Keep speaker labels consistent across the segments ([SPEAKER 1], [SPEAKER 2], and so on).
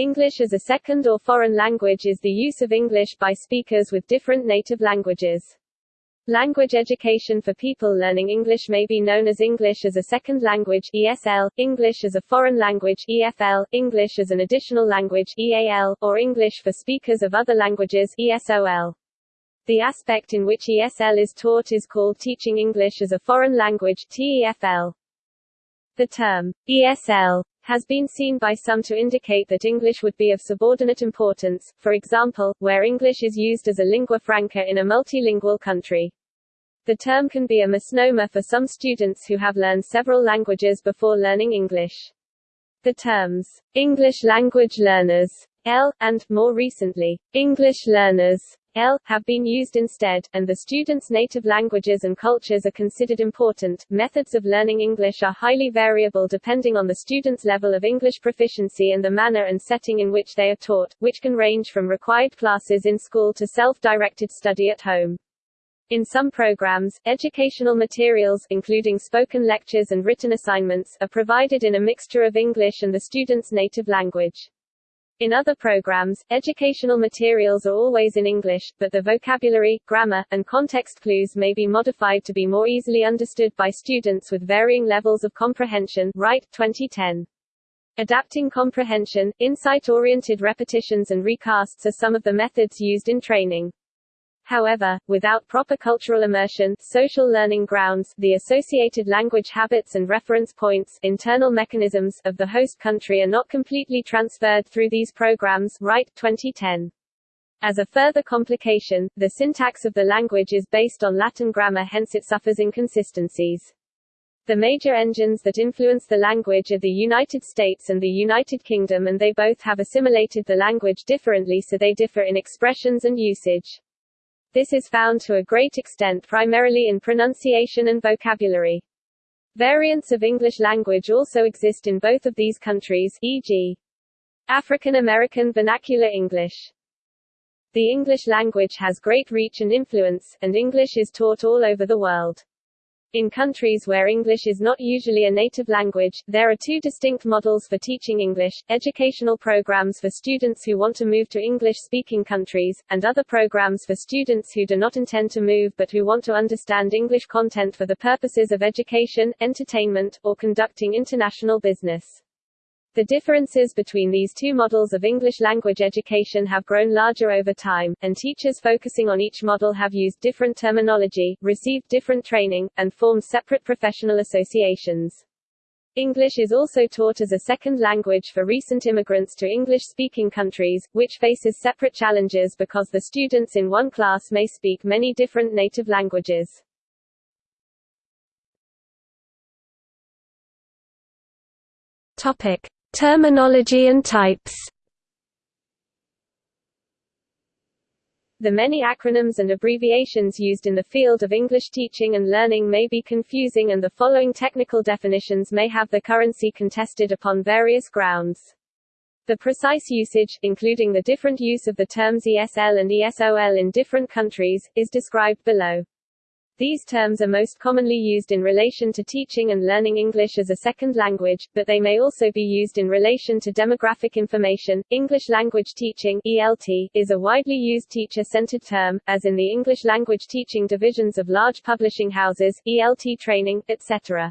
[SPEAKER 1] English as a second or foreign language is the use of English by speakers with different native languages. Language education for people learning English may be known as English as a second language ESL, English as a foreign language EFL, English as an additional language EAL, or English for speakers of other languages ESOL. The aspect in which ESL is taught is called teaching English as a foreign language TEFL. The term ESL has been seen by some to indicate that English would be of subordinate importance, for example, where English is used as a lingua franca in a multilingual country. The term can be a misnomer for some students who have learned several languages before learning English. The terms, English language learners, L, and, more recently, English learners, L, have been used instead, and the students' native languages and cultures are considered important. Methods of learning English are highly variable depending on the student's level of English proficiency and the manner and setting in which they are taught, which can range from required classes in school to self-directed study at home. In some programs, educational materials including spoken lectures and written assignments are provided in a mixture of English and the student's native language. In other programs, educational materials are always in English, but the vocabulary, grammar, and context clues may be modified to be more easily understood by students with varying levels of comprehension. Wright, 2010. Adapting comprehension, insight-oriented repetitions and recasts are some of the methods used in training. However, without proper cultural immersion, social learning grounds, the associated language habits and reference points internal mechanisms of the host country are not completely transferred through these programs Wright, 2010. As a further complication, the syntax of the language is based on Latin grammar hence it suffers inconsistencies. The major engines that influence the language are the United States and the United Kingdom and they both have assimilated the language differently so they differ in expressions and usage. This is found to a great extent primarily in pronunciation and vocabulary. Variants of English language also exist in both of these countries e.g. African American Vernacular English. The English language has great reach and influence, and English is taught all over the world. In countries where English is not usually a native language, there are two distinct models for teaching English, educational programs for students who want to move to English-speaking countries, and other programs for students who do not intend to move but who want to understand English content for the purposes of education, entertainment, or conducting international business. The differences between these two models of English language education have grown larger over time, and teachers focusing on each model have used different terminology, received different training, and formed separate professional associations. English is also taught as a second language for recent immigrants to English-speaking countries, which faces separate challenges because the students in one class may speak many different native languages.
[SPEAKER 2] Topic. Terminology and types
[SPEAKER 1] The many acronyms and abbreviations used in the field of English teaching and learning may be confusing and the following technical definitions may have the currency contested upon various grounds. The precise usage, including the different use of the terms ESL and ESOL in different countries, is described below. These terms are most commonly used in relation to teaching and learning English as a second language, but they may also be used in relation to demographic information. English language teaching (ELT) is a widely used teacher-centered term, as in the English language teaching divisions of large publishing houses, ELT training, etc.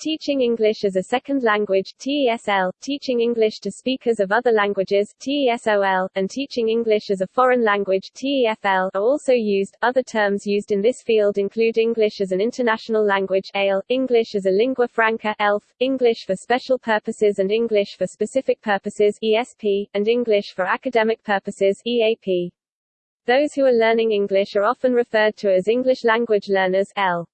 [SPEAKER 1] Teaching English as a Second Language TESL, teaching English to speakers of other languages TESOL, and teaching English as a foreign language TEFL are also used. Other terms used in this field include English as an international language ALE, English as a lingua franca ELF, English for special purposes and English for specific purposes ESP, and English for academic purposes EAP. Those who are learning English are often referred to as English language learners L.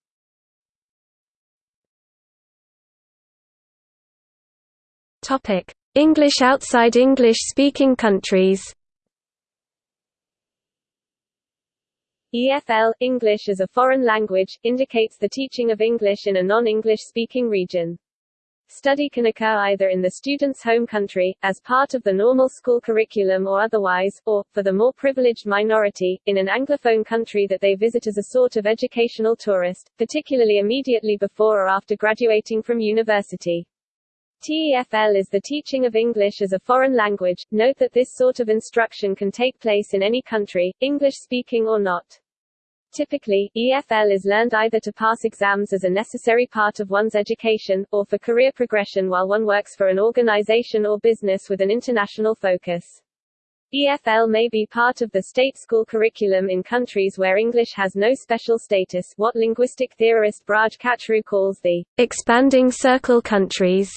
[SPEAKER 2] Topic: English outside English-speaking countries.
[SPEAKER 1] EFL English as a foreign language indicates the teaching of English in a non-English speaking region. Study can occur either in the student's home country, as part of the normal school curriculum or otherwise, or, for the more privileged minority, in an Anglophone country that they visit as a sort of educational tourist, particularly immediately before or after graduating from university.
[SPEAKER 2] TEFL is the teaching of English as a foreign language. Note that this sort of instruction can take place in any country, English speaking or not. Typically, EFL is learned either to pass exams as a necessary part of one's education, or for career progression while one works for an organization or business with an international focus. EFL may be part of the state school curriculum in countries where English has no special status what linguistic theorist Braj Kachru calls the expanding circle countries.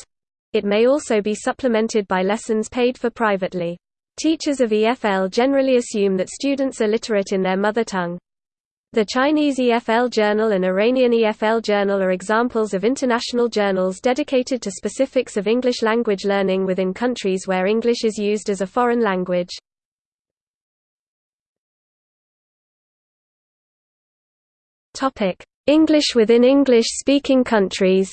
[SPEAKER 2] It may also be supplemented by lessons paid for privately. Teachers of EFL generally assume that students are literate in their mother tongue. The Chinese EFL Journal and Iranian EFL Journal are examples of international journals dedicated to specifics of English language learning within countries where English is used as a foreign language. English within English-speaking countries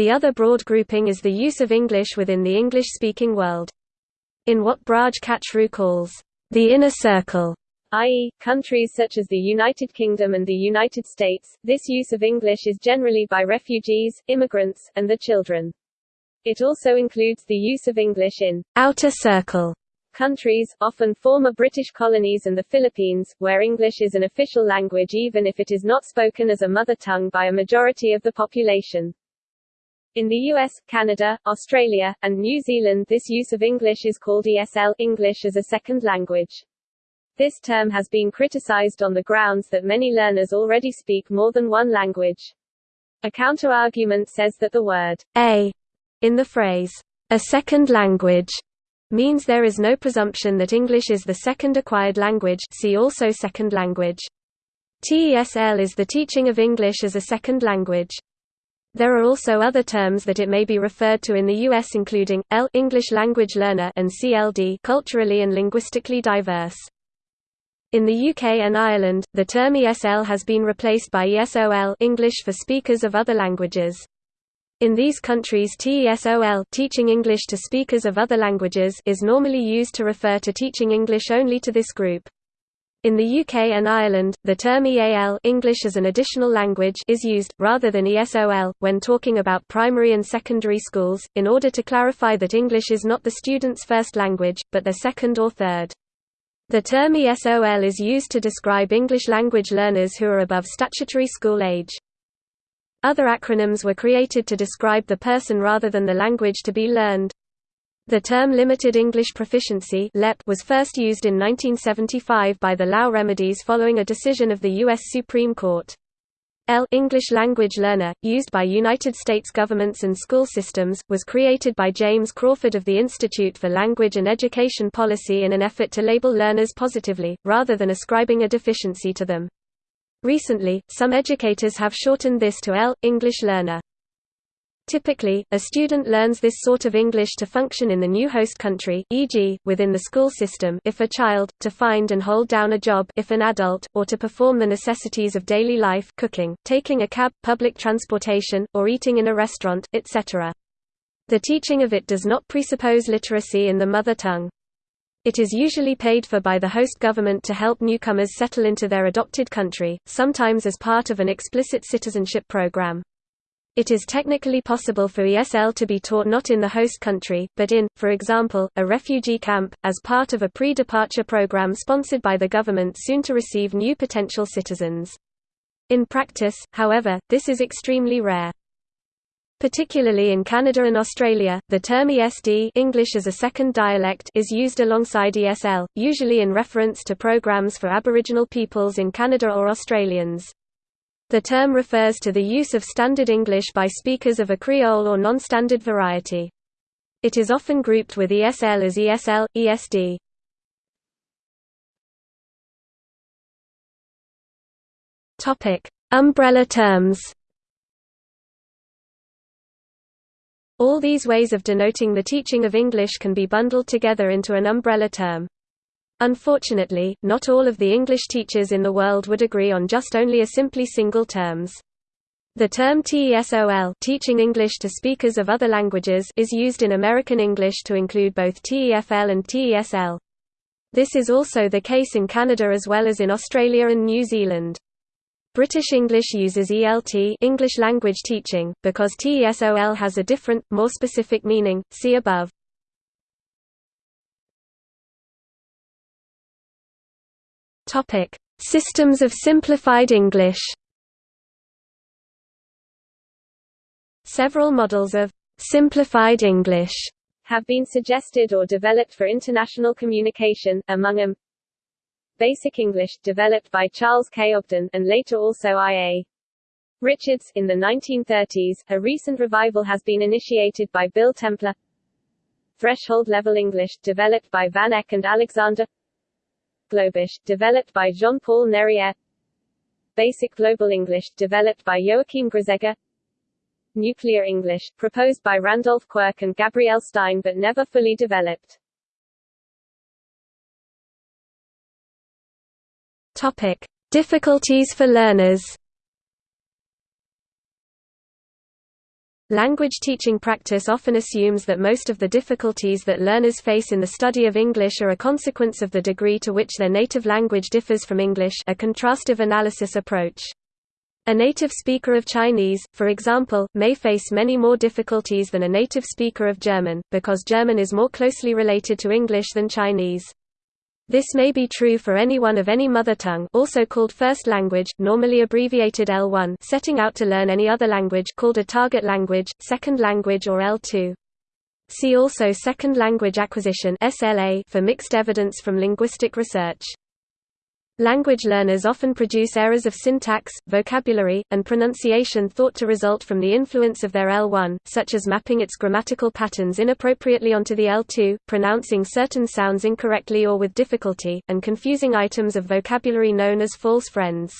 [SPEAKER 2] The other broad grouping is the use of English within the English-speaking world. In what Braj Kachru calls, the inner circle, i.e., countries such as the United Kingdom and the United States, this use of English is generally by refugees, immigrants, and their children. It also includes the use of English in outer circle countries, often former British colonies and the Philippines, where English is an official language even if it is not spoken as a mother tongue by a majority of the population. In the US, Canada, Australia, and New Zealand this use of English is called ESL English as a second language. This term has been criticized on the grounds that many learners already speak more than one language. A counter-argument says that the word a in the phrase a second language means there is no presumption that English is the second acquired language see also second language. TESL is the teaching of English as a second language. There are also other terms that it may be referred to in the US including, L English language learner and CLD culturally and linguistically diverse. In the UK and Ireland, the term ESL has been replaced by ESOL English for speakers of other languages. In these countries TESOL teaching English to speakers of other languages is normally used to refer to teaching English only to this group. In the UK and Ireland, the term EAL English as an additional language is used, rather than ESOL, when talking about primary and secondary schools, in order to clarify that English is not the student's first language, but their second or third. The term ESOL is used to describe English language learners who are above statutory school age. Other acronyms were created to describe the person rather than the language to be learned. The term Limited English Proficiency was first used in 1975 by the Lau Remedies following a decision of the U.S. Supreme Court. L English Language Learner, used by United States governments and school systems, was created by James Crawford of the Institute for Language and Education Policy in an effort to label learners positively, rather than ascribing a deficiency to them. Recently, some educators have shortened this to L English Learner. Typically, a student learns this sort of English to function in the new host country e.g., within the school system if a child, to find and hold down a job if an adult, or to perform the necessities of daily life cooking, taking a cab, public transportation, or eating in a restaurant, etc. The teaching of it does not presuppose literacy in the mother tongue. It is usually paid for by the host government to help newcomers settle into their adopted country, sometimes as part of an explicit citizenship program. It is technically possible for ESL to be taught not in the host country, but in, for example, a refugee camp, as part of a pre-departure program sponsored by the government soon to receive new potential citizens. In practice, however, this is extremely rare. Particularly in Canada and Australia, the term ESD English as a second dialect is used alongside ESL, usually in reference to programs for Aboriginal peoples in Canada or Australians. The term refers to the use of Standard English by speakers of a Creole or non-standard variety. It is often grouped with ESL as ESL, ESD. Topic: Umbrella terms. All these ways of denoting the teaching of English can be bundled together into an umbrella term. Unfortunately, not all of the English teachers in the world would agree on just only a simply single terms. The term TESOL teaching English to speakers of other languages is used in American English to include both TEFL and TESL. This is also the case in Canada as well as in Australia and New Zealand. British English uses ELT English language teaching, because TESOL has a different, more specific meaning, see above. Systems of simplified English Several models of simplified English
[SPEAKER 1] have been suggested or developed for international communication, among them Basic English, developed by Charles K. Ogden, and later also I.A. Richards. In the 1930s, a recent revival has been initiated by Bill Templer. Threshold Level English, developed by Van Ek and Alexander Globish, developed by Jean-Paul Nerrière Basic Global English, developed by Joachim Grzega Nuclear English, proposed by Randolph Quirk and Gabrielle Stein but never fully developed.
[SPEAKER 2] Topic. Difficulties for learners Language teaching practice often assumes that most of the difficulties that learners face in the study of English are a consequence of the degree to which their native language differs from English a contrastive analysis approach. A native speaker of Chinese, for example, may face many more difficulties than a native speaker of German, because German is more closely related to English than Chinese. This may be true for anyone of any mother tongue also called first language, normally abbreviated L1 setting out to learn any other language called a target language, second language or L2. See also Second Language Acquisition for mixed evidence from linguistic research. Language learners often produce errors of syntax, vocabulary, and pronunciation thought to result from the influence of their L1, such as mapping its grammatical patterns inappropriately onto the L2, pronouncing certain sounds incorrectly or with difficulty, and confusing items of vocabulary known as false friends.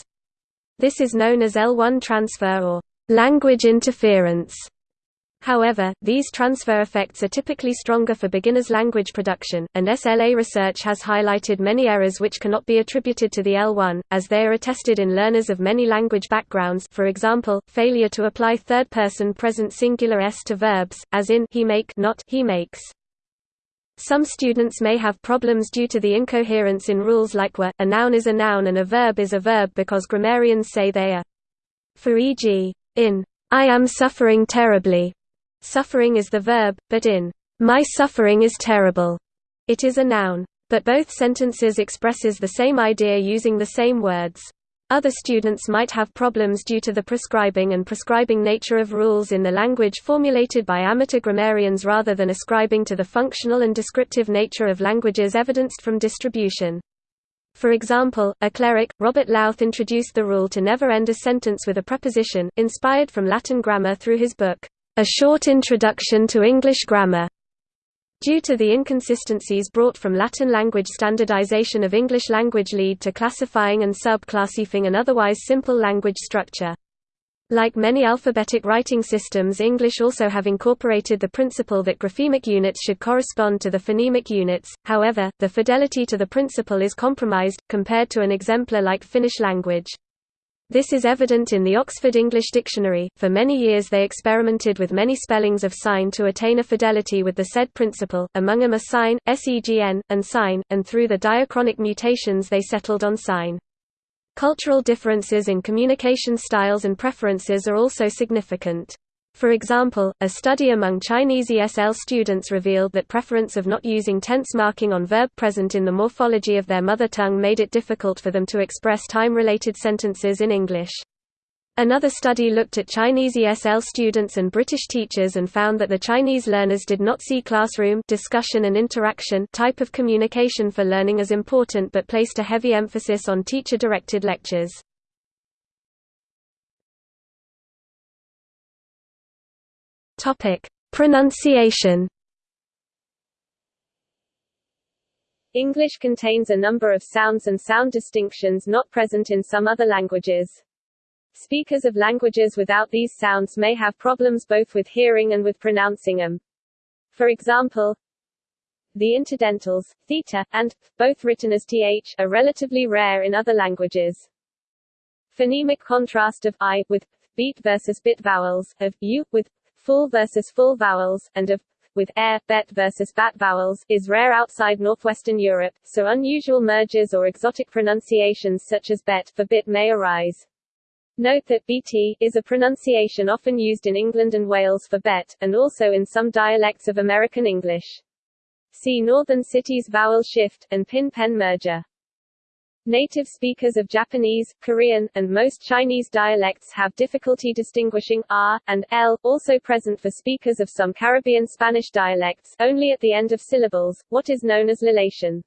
[SPEAKER 2] This is known as L1 transfer or language interference. However, these transfer effects are typically stronger for beginners' language production, and SLA research has highlighted many errors which cannot be attributed to the L1, as they are attested in learners of many language backgrounds for example, failure to apply third-person present singular s to verbs, as in he make not he makes. Some students may have problems due to the incoherence in rules like were, a noun is a noun and a verb is a verb because grammarians say they are. For e.g., in I am suffering terribly, Suffering is the verb, but in my suffering is terrible, it is a noun. But both sentences expresses the same idea using the same words. Other students might have problems due to the prescribing and prescribing nature of rules in the language formulated by amateur grammarians rather than ascribing to the functional and descriptive nature of languages evidenced from distribution. For example, a cleric, Robert Lowth introduced the rule to never end a sentence with a preposition, inspired from Latin grammar through his book, a Short Introduction to English Grammar. Due to the inconsistencies brought from Latin language standardization of English language lead to classifying and sub-classifying an otherwise simple language structure. Like many alphabetic writing systems English also have incorporated the principle that graphemic units should correspond to the phonemic units, however, the fidelity to the principle is compromised, compared to an exemplar like Finnish language. This is evident in the Oxford English Dictionary. For many years they experimented with many spellings of sign to attain a fidelity with the said principle, among them a sign, segn, and sign, and through the diachronic mutations they settled on sign. Cultural differences in communication styles and preferences are also significant. For example, a study among Chinese ESL students revealed that preference of not using tense marking on verb present in the morphology of their mother tongue made it difficult for them to express time-related sentences in English. Another study looked at Chinese ESL students and British teachers and found that the Chinese learners did not see classroom discussion and interaction type of communication for learning as important but placed a heavy emphasis on teacher-directed lectures. Topic: Pronunciation.
[SPEAKER 1] English contains a number of sounds and sound distinctions not present in some other languages. Speakers of languages without these sounds may have problems both with hearing and with pronouncing them. For example, the interdentals, theta, and, both written as th, are relatively rare in other languages. Phonemic contrast of i, with beat versus bit vowels, of u, with full versus full vowels, and of with air, bet versus bat vowels, is rare outside northwestern Europe, so unusual mergers or exotic pronunciations such as bet for bit may arise. Note that bt is a pronunciation often used in England and Wales for bet, and also in some dialects of American English. See Northern Cities vowel shift, and pin-pen merger. Native speakers of Japanese, Korean, and most Chinese dialects have difficulty distinguishing r and l, also present for speakers of some Caribbean Spanish dialects, only at the end of syllables, what is known as lallation.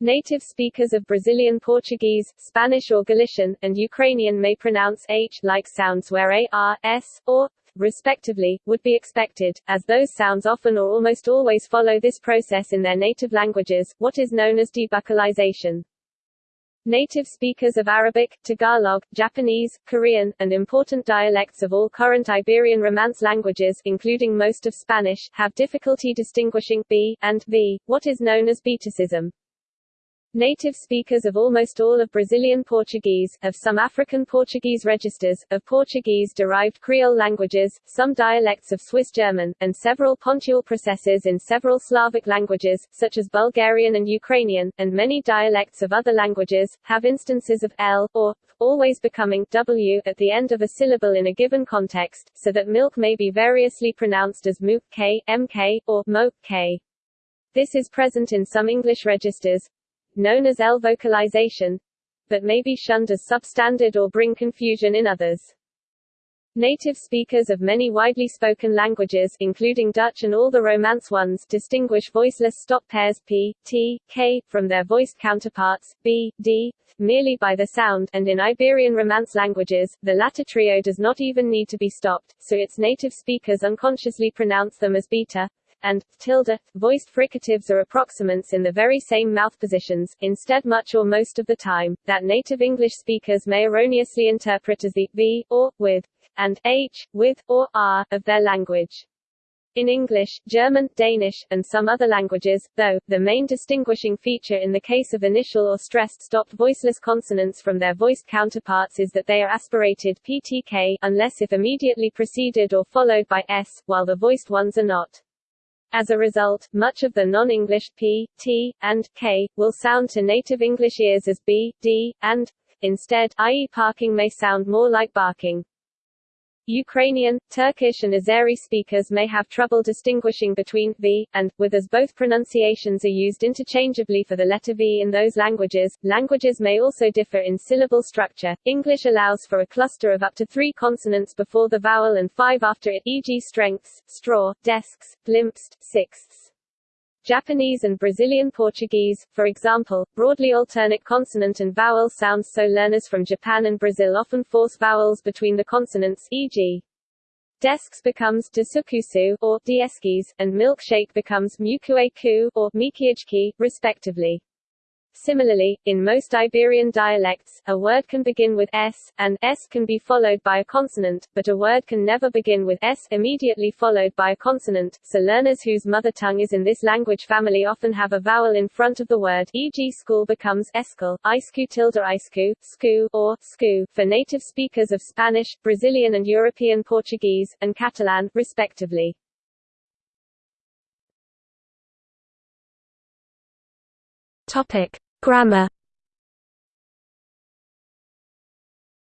[SPEAKER 1] Native speakers of Brazilian Portuguese, Spanish or Galician, and Ukrainian may pronounce h like sounds where a, r, s, or respectively, would be expected, as those sounds often or almost always follow this process in their native languages, what is known as debuccalization. Native speakers of Arabic, Tagalog, Japanese, Korean, and important dialects of all current Iberian Romance languages including most of Spanish, have difficulty distinguishing b and v, what is known as betacism. Native speakers of almost all of Brazilian Portuguese, of some African Portuguese registers, of Portuguese-derived Creole languages, some dialects of Swiss German, and several pontual processes in several Slavic languages, such as Bulgarian and Ukrainian, and many dialects of other languages, have instances of l, or, always becoming w at the end of a syllable in a given context, so that milk may be variously pronounced as mook k, mk, or mo k. This is present in some English registers, known as L-vocalization, but may be shunned as substandard or bring confusion in others. Native speakers of many widely spoken languages including Dutch and all the Romance ones distinguish voiceless stop pairs p, t, k, from their voiced counterparts, b, d, merely by the sound, and in Iberian Romance languages, the latter trio does not even need to be stopped, so its native speakers unconsciously pronounce them as beta, and tilde. Voiced fricatives are approximants in the very same mouth positions, instead much or most of the time, that native English speakers may erroneously interpret as the v, or, with, and h, with, or r, of their language. In English, German, Danish, and some other languages, though, the main distinguishing feature in the case of initial or stressed stopped voiceless consonants from their voiced counterparts is that they are aspirated ptk, unless if immediately preceded or followed by s, while the voiced ones are not. As a result, much of the non-English p, t, and k will sound to native English ears as b, d, and instead, i.e. parking may sound more like barking. Ukrainian, Turkish and Azeri speakers may have trouble distinguishing between v and with as both pronunciations are used interchangeably for the letter v in those languages. Languages may also differ in syllable structure. English allows for a cluster of up to 3 consonants before the vowel and 5 after it, e.g. strengths, straw, desks, glimpsed, sixths. Japanese and Brazilian Portuguese, for example, broadly alternate consonant and vowel sounds so learners from Japan and Brazil often force vowels between the consonants e.g. Desks becomes desukusu or dieskis, and milkshake becomes mukueku or mikiajki, respectively. Similarly, in most Iberian dialects, a word can begin with s, and s can be followed by a consonant, but a word can never begin with s immediately followed by a consonant, so learners whose mother tongue is in this language family often have a vowel in front of the word e.g. school becomes escal, isku tilde isku, sku, or sku, for native speakers of Spanish, Brazilian and European Portuguese, and Catalan, respectively.
[SPEAKER 2] Topic. Grammar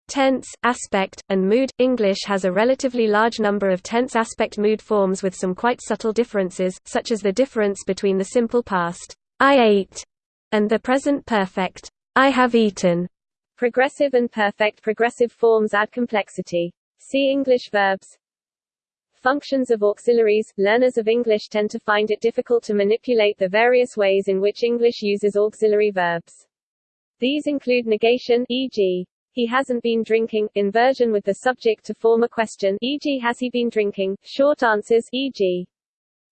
[SPEAKER 2] Tense, aspect, and mood English has a relatively large number of tense aspect mood forms with some quite subtle differences, such as the difference between the simple past, I ate, and the present perfect, I have eaten.
[SPEAKER 1] Progressive and perfect progressive forms add complexity. See English verbs. Functions of auxiliaries Learners of English tend to find it difficult to manipulate the various ways in which English uses auxiliary verbs. These include negation e.g. he hasn't been drinking, inversion with the subject to form a question e.g. has he been drinking, short answers e.g.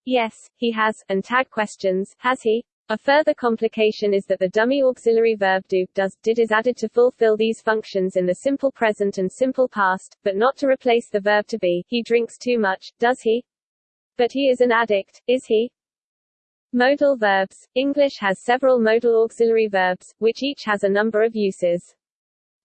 [SPEAKER 1] yes, he has, and tag questions, has he, a further complication is that the dummy auxiliary verb do, does, did is added to fulfill these functions in the simple present and simple past, but not to replace the verb to be. He drinks too much, does he? But he is an addict, is he? Modal verbs. English has several modal auxiliary verbs, which each has a number of uses.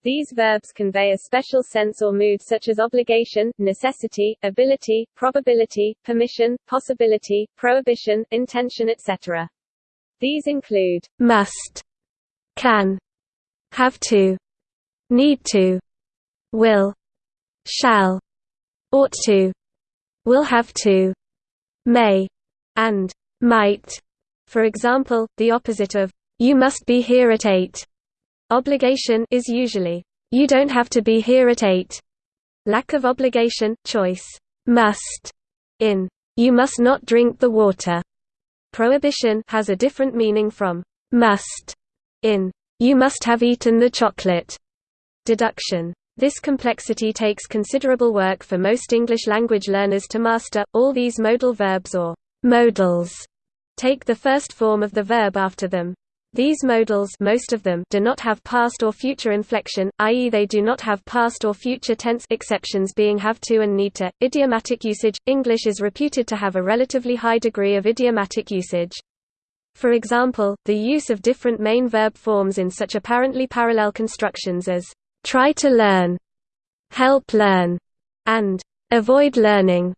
[SPEAKER 1] These verbs convey a special sense or mood such as obligation, necessity, ability, probability, permission, possibility, prohibition, intention etc. These include
[SPEAKER 2] must, can, have to, need to, will, shall, ought to, will have to, may, and might. For example, the opposite of you must be here at 8 obligation is usually you don't have to be here at 8. Lack of obligation, choice, must in you must not drink the water. Prohibition has a different meaning from must in you must have eaten the chocolate. Deduction. This complexity takes considerable work for most English language learners to master. All these modal verbs or modals take the first form of the verb after them. These modals most of them do not have past or future inflection, i.e. they do not have past or future tense exceptions being have to and need to. Idiomatic usage English is reputed to have a relatively high degree of idiomatic usage. For example, the use of different main verb forms in such apparently parallel constructions as try to learn, help learn, and avoid learning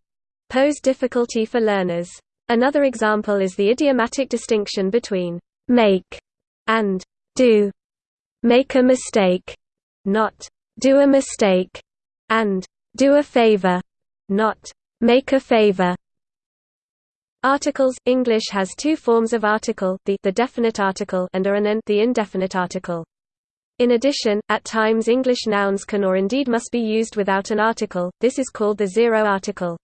[SPEAKER 2] pose difficulty for learners. Another example is the idiomatic distinction between make and do. Make a mistake, not do a mistake, and do a favor, not make a favor. Articles English has two forms of article, the, the definite article and a an the indefinite article. In addition, at times English nouns can or indeed must be used without an article, this is called the zero article.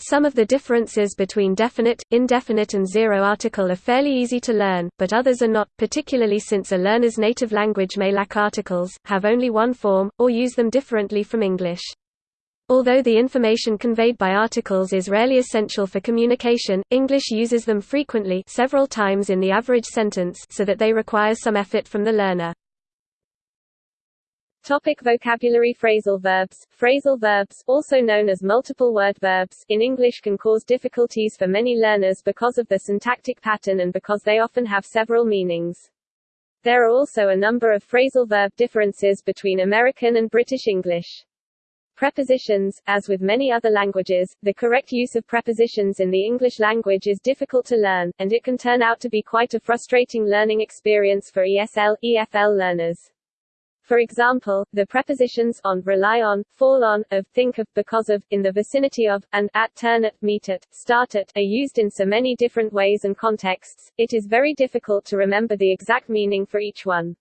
[SPEAKER 2] Some of the differences between definite, indefinite and zero article are fairly easy to learn, but others are not, particularly since a learner's native language may lack articles, have only one form, or use them differently from English. Although the information conveyed by articles is rarely essential for communication, English uses them frequently several times in the average sentence so that they require some effort from the learner.
[SPEAKER 1] Topic vocabulary Phrasal verbs Phrasal verbs, also known as multiple word verbs, in English can cause difficulties for many learners because of the syntactic pattern and because they often have several meanings. There are also a number of phrasal verb differences between American and British English. Prepositions As with many other languages, the correct use of prepositions in the English language is difficult to learn, and it can turn out to be quite a frustrating learning experience for ESL, EFL learners. For example, the prepositions on, rely on, fall on, of, think of, because of, in the vicinity of, and at, turn at, meet at, start at, are used in so many different ways and contexts, it is very difficult to remember the exact meaning for each one.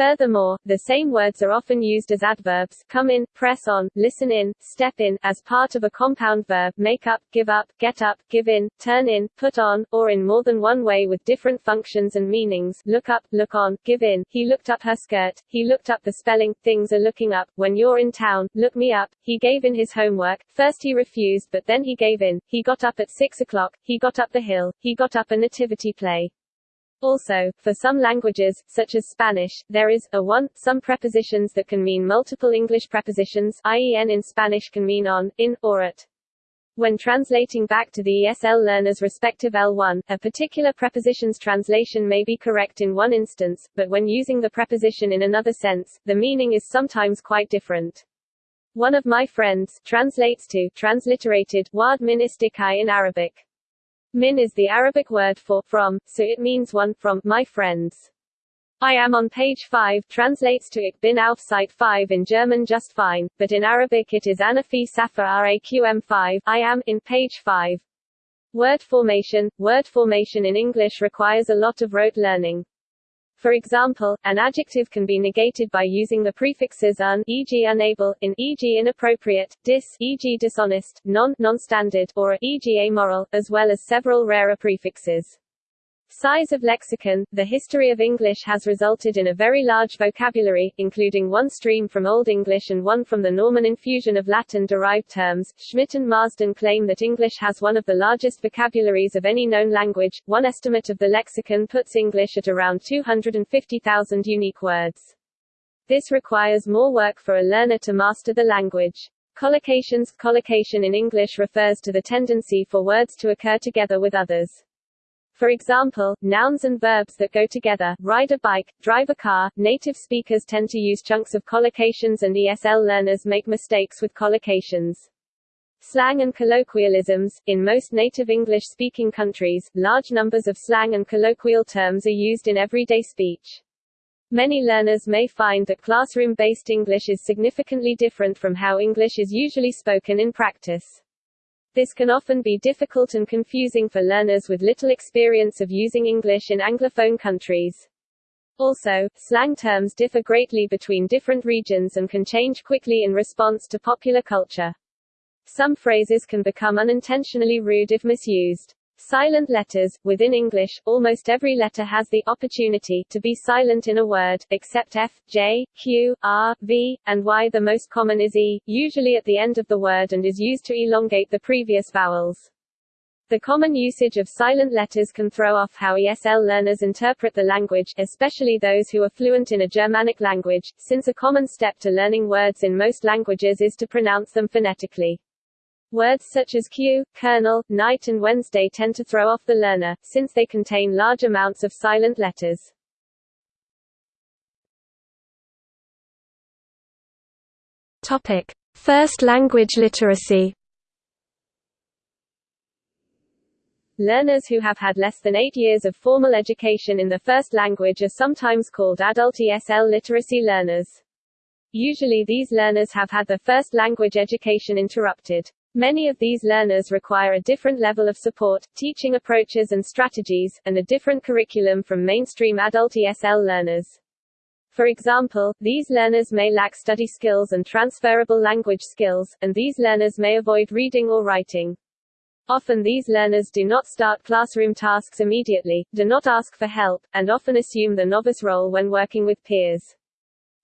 [SPEAKER 1] Furthermore, the same words are often used as adverbs come in, press on, listen in, step in, as part of a compound verb make up, give up, get up, give in, turn in, put on, or in more than one way with different functions and meanings look up, look on, give in, he looked up her skirt, he looked up the spelling, things are looking up, when you're in town, look me up, he gave in his homework, first he refused but then he gave in, he got up at six o'clock, he got up the hill, he got up a nativity play. Also, for some languages, such as Spanish, there is, a one, some prepositions that can mean multiple English prepositions i.e. in Spanish can mean on, in, or at. When translating back to the ESL learner's respective L1, a particular preposition's translation may be correct in one instance, but when using the preposition in another sense, the meaning is sometimes quite different. One of my friends translates to transliterated wad min istikai in Arabic. Min is the Arabic word for from, so it means one from my friends. I am on page 5 translates to Ich bin auf Site 5 in German just fine, but in Arabic it is Anafi Safa Raqm 5 I am in page 5. Word formation Word formation in English requires a lot of rote learning. For example, an adjective can be negated by using the prefixes un, e.g. unable, in, e.g. inappropriate, dis, e.g. dishonest, non, non-standard, or e.g. amoral, as well as several rarer prefixes. Size of lexicon The history of English has resulted in a very large vocabulary, including one stream from Old English and one from the Norman infusion of Latin-derived terms. Schmitt and Marsden claim that English has one of the largest vocabularies of any known language. One estimate of the lexicon puts English at around 250,000 unique words. This requires more work for a learner to master the language. Collocations Collocation in English refers to the tendency for words to occur together with others. For example, nouns and verbs that go together, ride a bike, drive a car, native speakers tend to use chunks of collocations and ESL learners make mistakes with collocations. Slang and colloquialisms In most native English-speaking countries, large numbers of slang and colloquial terms are used in everyday speech. Many learners may find that classroom-based English is significantly different from how English is usually spoken in practice. This can often be difficult and confusing for learners with little experience of using English in Anglophone countries. Also, slang terms differ greatly between different regions and can change quickly in response to popular culture. Some phrases can become unintentionally rude if misused. Silent letters. Within English, almost every letter has the opportunity to be silent in a word, except F, J, Q, R, V, and Y. The most common is E, usually at the end of the word and is used to elongate the previous vowels. The common usage of silent letters can throw off how ESL learners interpret the language, especially those who are fluent in a Germanic language, since a common step to learning words in most languages is to pronounce them phonetically. Words such as queue, colonel, night and Wednesday tend to throw off the learner, since they contain large amounts of silent letters.
[SPEAKER 2] Topic. First language literacy
[SPEAKER 1] Learners who have had less than eight years of formal education in the first language are sometimes called adult ESL literacy learners. Usually these learners have had their first language education interrupted. Many of these learners require a different level of support, teaching approaches and strategies, and a different curriculum from mainstream adult ESL learners. For example, these learners may lack study skills and transferable language skills, and these learners may avoid reading or writing. Often these learners do not start classroom tasks immediately, do not ask for help, and often assume the novice role when working with peers.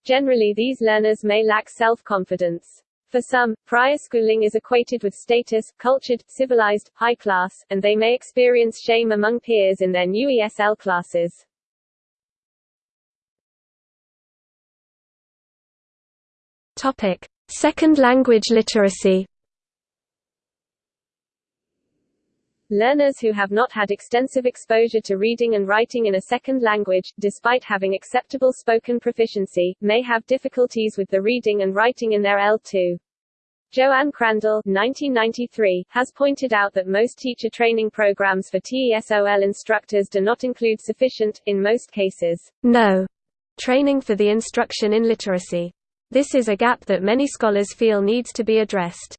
[SPEAKER 1] Generally these learners may lack self-confidence. For some, prior schooling is equated with status, cultured, civilized, high class, and they may experience shame among peers in their new ESL classes.
[SPEAKER 2] Topic: Second language literacy.
[SPEAKER 1] Learners who have not had extensive exposure to reading and writing in a second language, despite having acceptable spoken proficiency, may have difficulties with the reading and writing in their L2. JoAnn Crandall 1993, has pointed out that most teacher training programs for TESOL instructors do not include sufficient, in most cases,
[SPEAKER 2] no training for the instruction in literacy. This is a gap that many scholars feel needs to be addressed.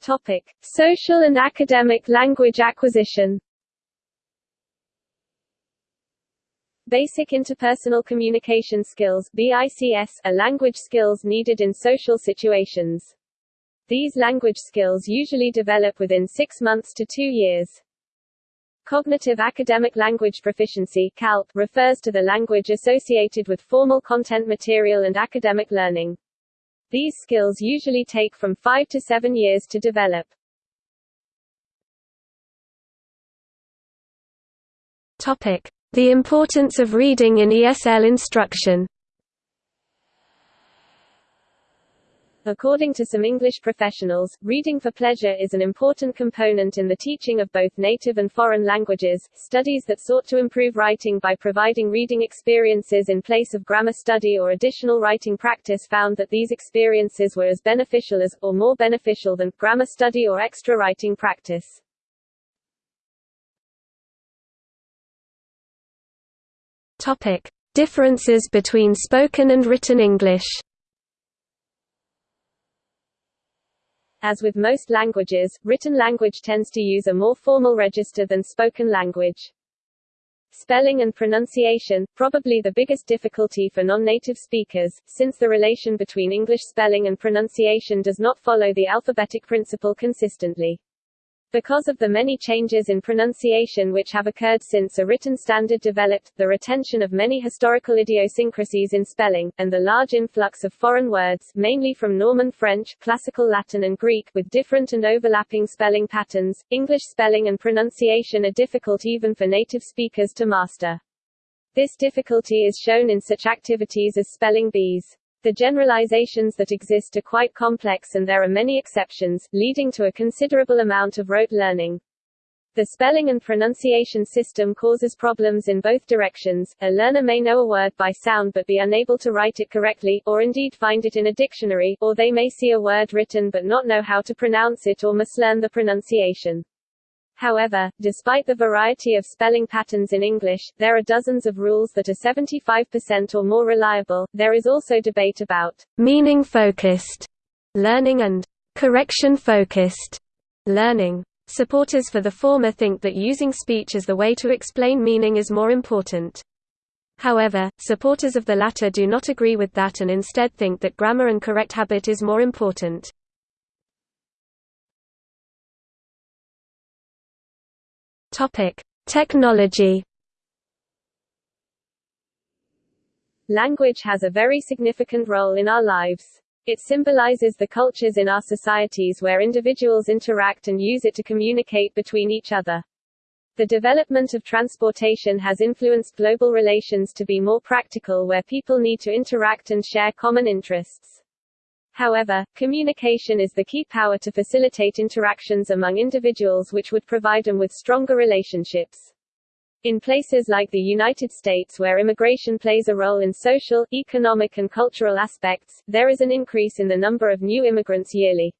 [SPEAKER 1] Topic: Social and academic language acquisition. Basic interpersonal communication skills BICS are language skills needed in social situations. These language skills usually develop within six months to two years. Cognitive Academic Language Proficiency CALP, refers to the language associated with formal content material and academic learning. These skills usually take from 5 to 7 years to develop.
[SPEAKER 2] Topic: The importance of reading in ESL instruction.
[SPEAKER 1] According to some English professionals, reading for pleasure is an important component in the teaching of both native and foreign languages. Studies that sought to improve writing by providing reading experiences in place of grammar study or additional writing practice found that these experiences were as beneficial as, or more beneficial than, grammar study or extra writing practice.
[SPEAKER 2] Topic: Differences between spoken and written English.
[SPEAKER 1] As with most languages, written language tends to use a more formal register than spoken language. Spelling and pronunciation, probably the biggest difficulty for non-native speakers, since the relation between English spelling and pronunciation does not follow the alphabetic principle consistently. Because of the many changes in pronunciation which have occurred since a written standard developed, the retention of many historical idiosyncrasies in spelling, and the large influx of foreign words mainly from Norman French, Classical Latin and Greek with different and overlapping spelling patterns, English spelling and pronunciation are difficult even for native speakers to master. This difficulty is shown in such activities as spelling bees. The generalizations that exist are quite complex and there are many exceptions, leading to a considerable amount of rote learning. The spelling and pronunciation system causes problems in both directions. A learner may know a word by sound but be unable to write it correctly, or indeed find it in a dictionary, or they may see a word written but not know how to pronounce it or mislearn the pronunciation. However, despite the variety of spelling patterns in English, there are dozens of rules that are 75% or more reliable. There is also debate about
[SPEAKER 2] meaning focused learning and correction focused learning. Supporters for the former think that using speech as the way to explain meaning is more important. However, supporters of the latter do not agree with that and instead think that grammar and correct habit is more important. Topic: Technology.
[SPEAKER 1] Language has a very significant role in our lives. It symbolizes the cultures in our societies where individuals interact and use it to communicate between each other. The development of transportation has influenced global relations to be more practical where people need to interact and share common interests. However, communication is the key power to facilitate interactions among individuals which would provide them with stronger relationships. In places like the United States where immigration plays a role in social, economic and cultural aspects, there is an increase in the number of new immigrants yearly.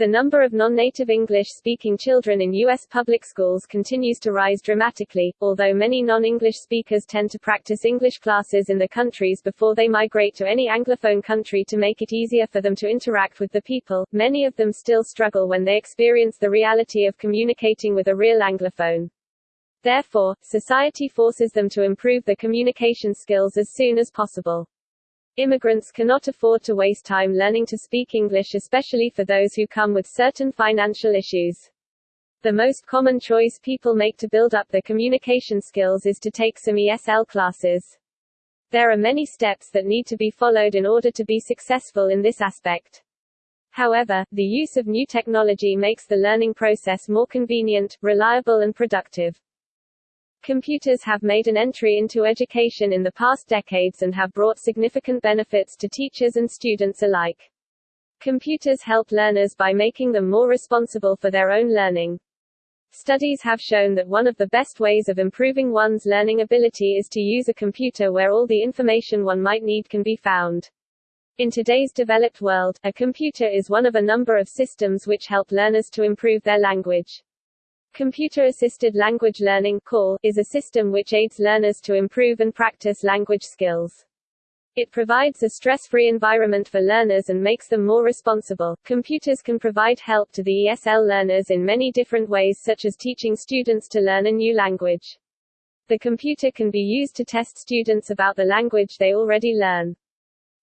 [SPEAKER 1] The number of non-native English-speaking children in U.S. public schools continues to rise dramatically, although many non-English speakers tend to practice English classes in the countries before they migrate to any Anglophone country to make it easier for them to interact with the people, many of them still struggle when they experience the reality of communicating with a real Anglophone. Therefore, society forces them to improve their communication skills as soon as possible. Immigrants cannot afford to waste time learning to speak English especially for those who come with certain financial issues. The most common choice people make to build up their communication skills is to take some ESL classes. There are many steps that need to be followed in order to be successful in this aspect. However, the use of new technology makes the learning process more convenient, reliable and productive. Computers have made an entry into education in the past decades and have brought significant benefits to teachers and students alike. Computers help learners by making them more responsible for their own learning. Studies have shown that one of the best ways of improving one's learning ability is to use a computer where all the information one might need can be found. In today's developed world, a computer is one of a number of systems which help learners to improve their language. Computer-assisted language learning CALL, is a system which aids learners to improve and practice language skills. It provides a stress-free environment for learners and makes them more responsible. Computers can provide help to the ESL learners in many different ways such as teaching students to learn a new language. The computer can be used to test students about the language they already learn.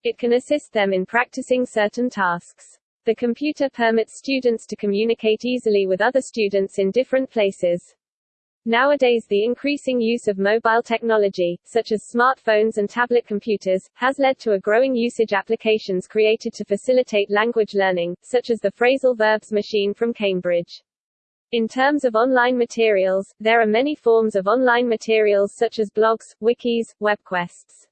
[SPEAKER 1] It can assist them in practicing certain tasks. The computer permits students to communicate easily with other students in different places. Nowadays the increasing use of mobile technology, such as smartphones and tablet computers, has led to a growing usage applications created to facilitate language learning, such as the phrasal verbs machine from Cambridge. In terms of online materials, there are many forms of online materials such as blogs, wikis, webquests.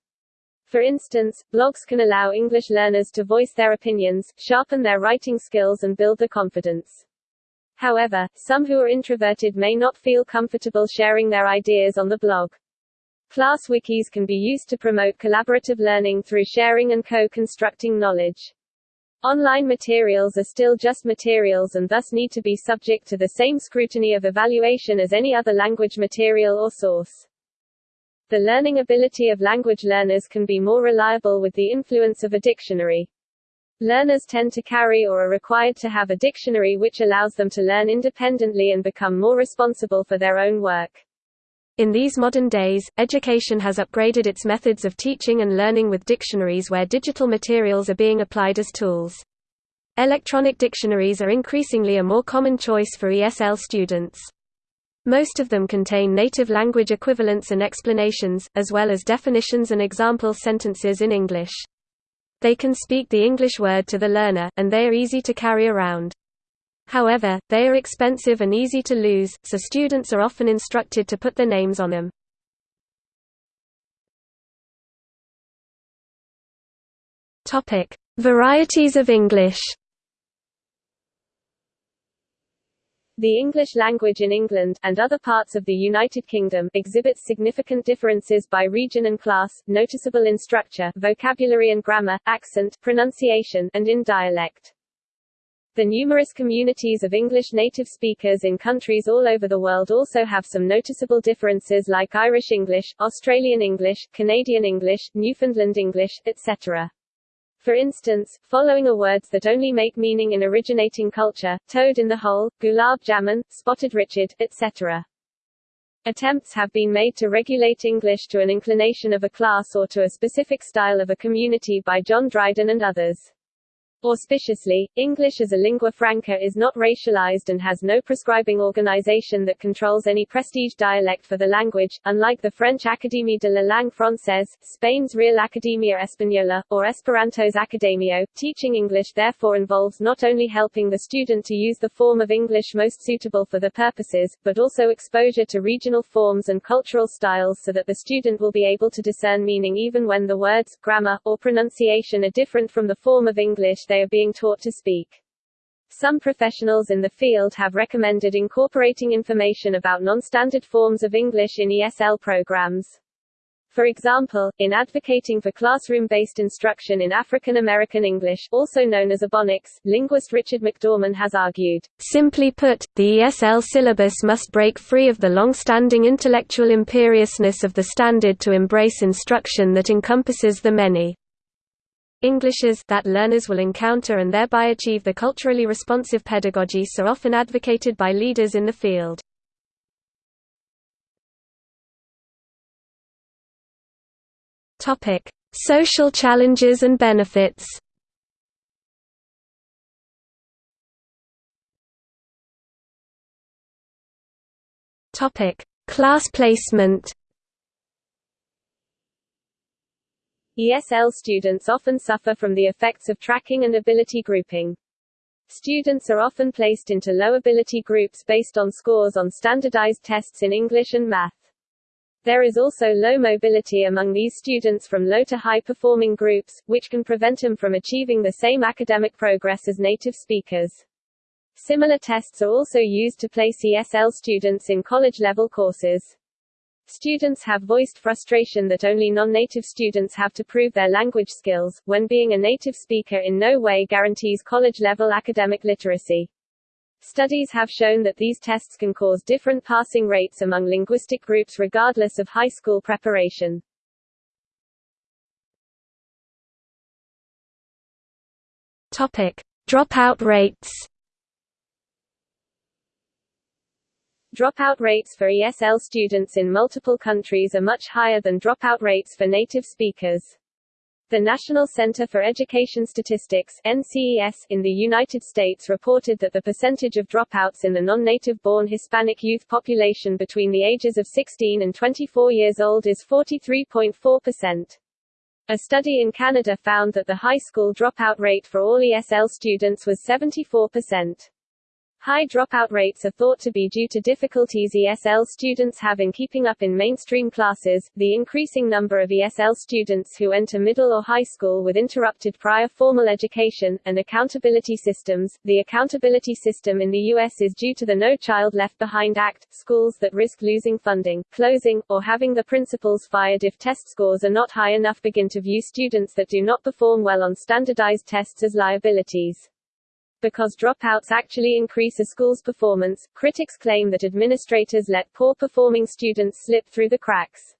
[SPEAKER 1] For instance, blogs can allow English learners to voice their opinions, sharpen their writing skills and build their confidence. However, some who are introverted may not feel comfortable sharing their ideas on the blog. Class wikis can be used to promote collaborative learning through sharing and co-constructing knowledge. Online materials are still just materials and thus need to be subject to the same scrutiny of evaluation as any other language material or source. The learning ability of language learners can be more reliable with the influence of a dictionary. Learners tend to carry or are required to have a dictionary which allows them to learn independently and become more responsible for their own work.
[SPEAKER 2] In these modern days, education has upgraded its methods of teaching and learning with dictionaries where digital materials are being applied as tools. Electronic dictionaries are increasingly a more common choice for ESL students. Most of them contain native language equivalents and explanations, as well as definitions and example sentences in English. They can speak the English word to the learner, and they are easy to carry around. However, they are expensive and easy to lose, so students are often instructed to put their names on them. Varieties of English
[SPEAKER 1] The English language in England, and other parts of the United Kingdom, exhibits significant differences by region and class, noticeable in structure, vocabulary and grammar, accent, pronunciation, and in dialect. The numerous communities of English native speakers in countries all over the world also have some noticeable differences like Irish English, Australian English, Canadian English, Newfoundland English, etc. For instance, following are words that only make meaning in originating culture, toad in the hole, gulab jamun, spotted Richard, etc. Attempts have been made to regulate English to an inclination of a class or to a specific style of a community by John Dryden and others. Auspiciously, English as a lingua franca is not racialized and has no prescribing organization that controls any prestige dialect for the language, unlike the French Académie de la langue française, Spain's Real Academia Española, or Esperanto's Akademio. Teaching English therefore involves not only helping the student to use the form of English most suitable for the purposes, but also exposure to regional forms and cultural styles so that the student will be able to discern meaning even when the words, grammar, or pronunciation are different from the form of English they are being taught to speak. Some professionals in the field have recommended incorporating information about non-standard forms of English in ESL programs. For example, in advocating for classroom-based instruction in African American English, also known as Ebonics, linguist Richard McDorman has argued,
[SPEAKER 2] Simply put, the ESL syllabus must break free of the long-standing intellectual imperiousness of the standard to embrace instruction that encompasses the many Englishes that learners will encounter and thereby achieve the culturally responsive pedagogy so often advocated by leaders in the field. Topic: Social challenges and benefits. Topic: Class placement.
[SPEAKER 1] ESL students often suffer from the effects of tracking and ability grouping. Students are often placed into low ability groups based on scores on standardized tests in English and math. There is also low mobility among these students from low to high performing groups, which can prevent them from achieving the same academic progress as native speakers. Similar tests are also used to place ESL students in college level courses. Students have voiced frustration that only non-native students have to prove their language skills, when being a native speaker in no way guarantees college-level academic literacy. Studies have shown that these tests can cause different passing rates among linguistic groups regardless of high school preparation.
[SPEAKER 2] Topic: Dropout rates.
[SPEAKER 1] Dropout rates for ESL students in multiple countries are much higher than dropout rates for native speakers. The National Center for Education Statistics NCES, in the United States reported that the percentage of dropouts in the non-native born Hispanic youth population between the ages of 16 and 24 years old is 43.4%. A study in Canada found that the high school dropout rate for all ESL students was 74%. High dropout rates are thought to be due to difficulties ESL students have in keeping up in mainstream classes, the increasing number of ESL students who enter middle or high school with interrupted prior formal education, and accountability systems. The accountability system in the U.S. is due to the No Child Left Behind Act, schools that risk losing funding, closing, or having the principals fired if test scores are not high enough begin to view students that do not perform well on standardized tests as liabilities. Because dropouts actually increase a school's performance, critics claim that administrators let poor-performing students slip through the cracks.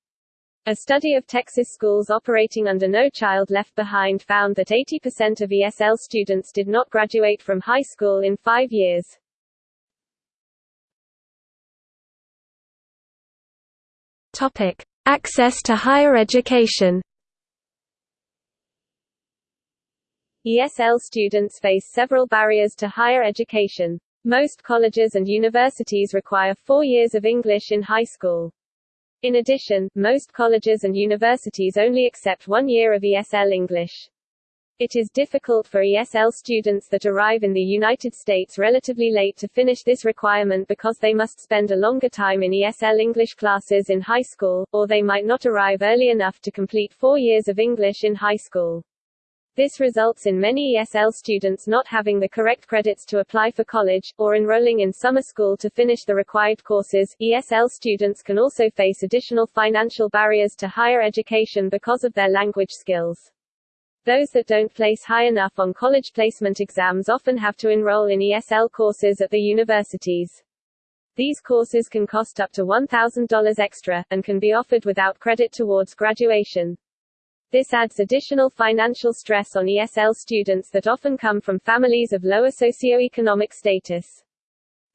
[SPEAKER 1] A study of Texas schools operating under No Child Left Behind found that 80% of ESL students did not graduate from high school in five years.
[SPEAKER 2] Topic. Access to higher education
[SPEAKER 1] ESL students face several barriers to higher education. Most colleges and universities require four years of English in high school. In addition, most colleges and universities only accept one year of ESL English. It is difficult for ESL students that arrive in the United States relatively late to finish this requirement because they must spend a longer time in ESL English classes in high school, or they might not arrive early enough to complete four years of English in high school. This results in many ESL students not having the correct credits to apply for college, or enrolling in summer school to finish the required courses. ESL students can also face additional financial barriers to higher education because of their language skills. Those that don't place high enough on college placement exams often have to enroll in ESL courses at the universities. These courses can cost up to $1,000 extra, and can be offered without credit towards graduation. This adds additional financial stress on ESL students that often come from families of lower socioeconomic status.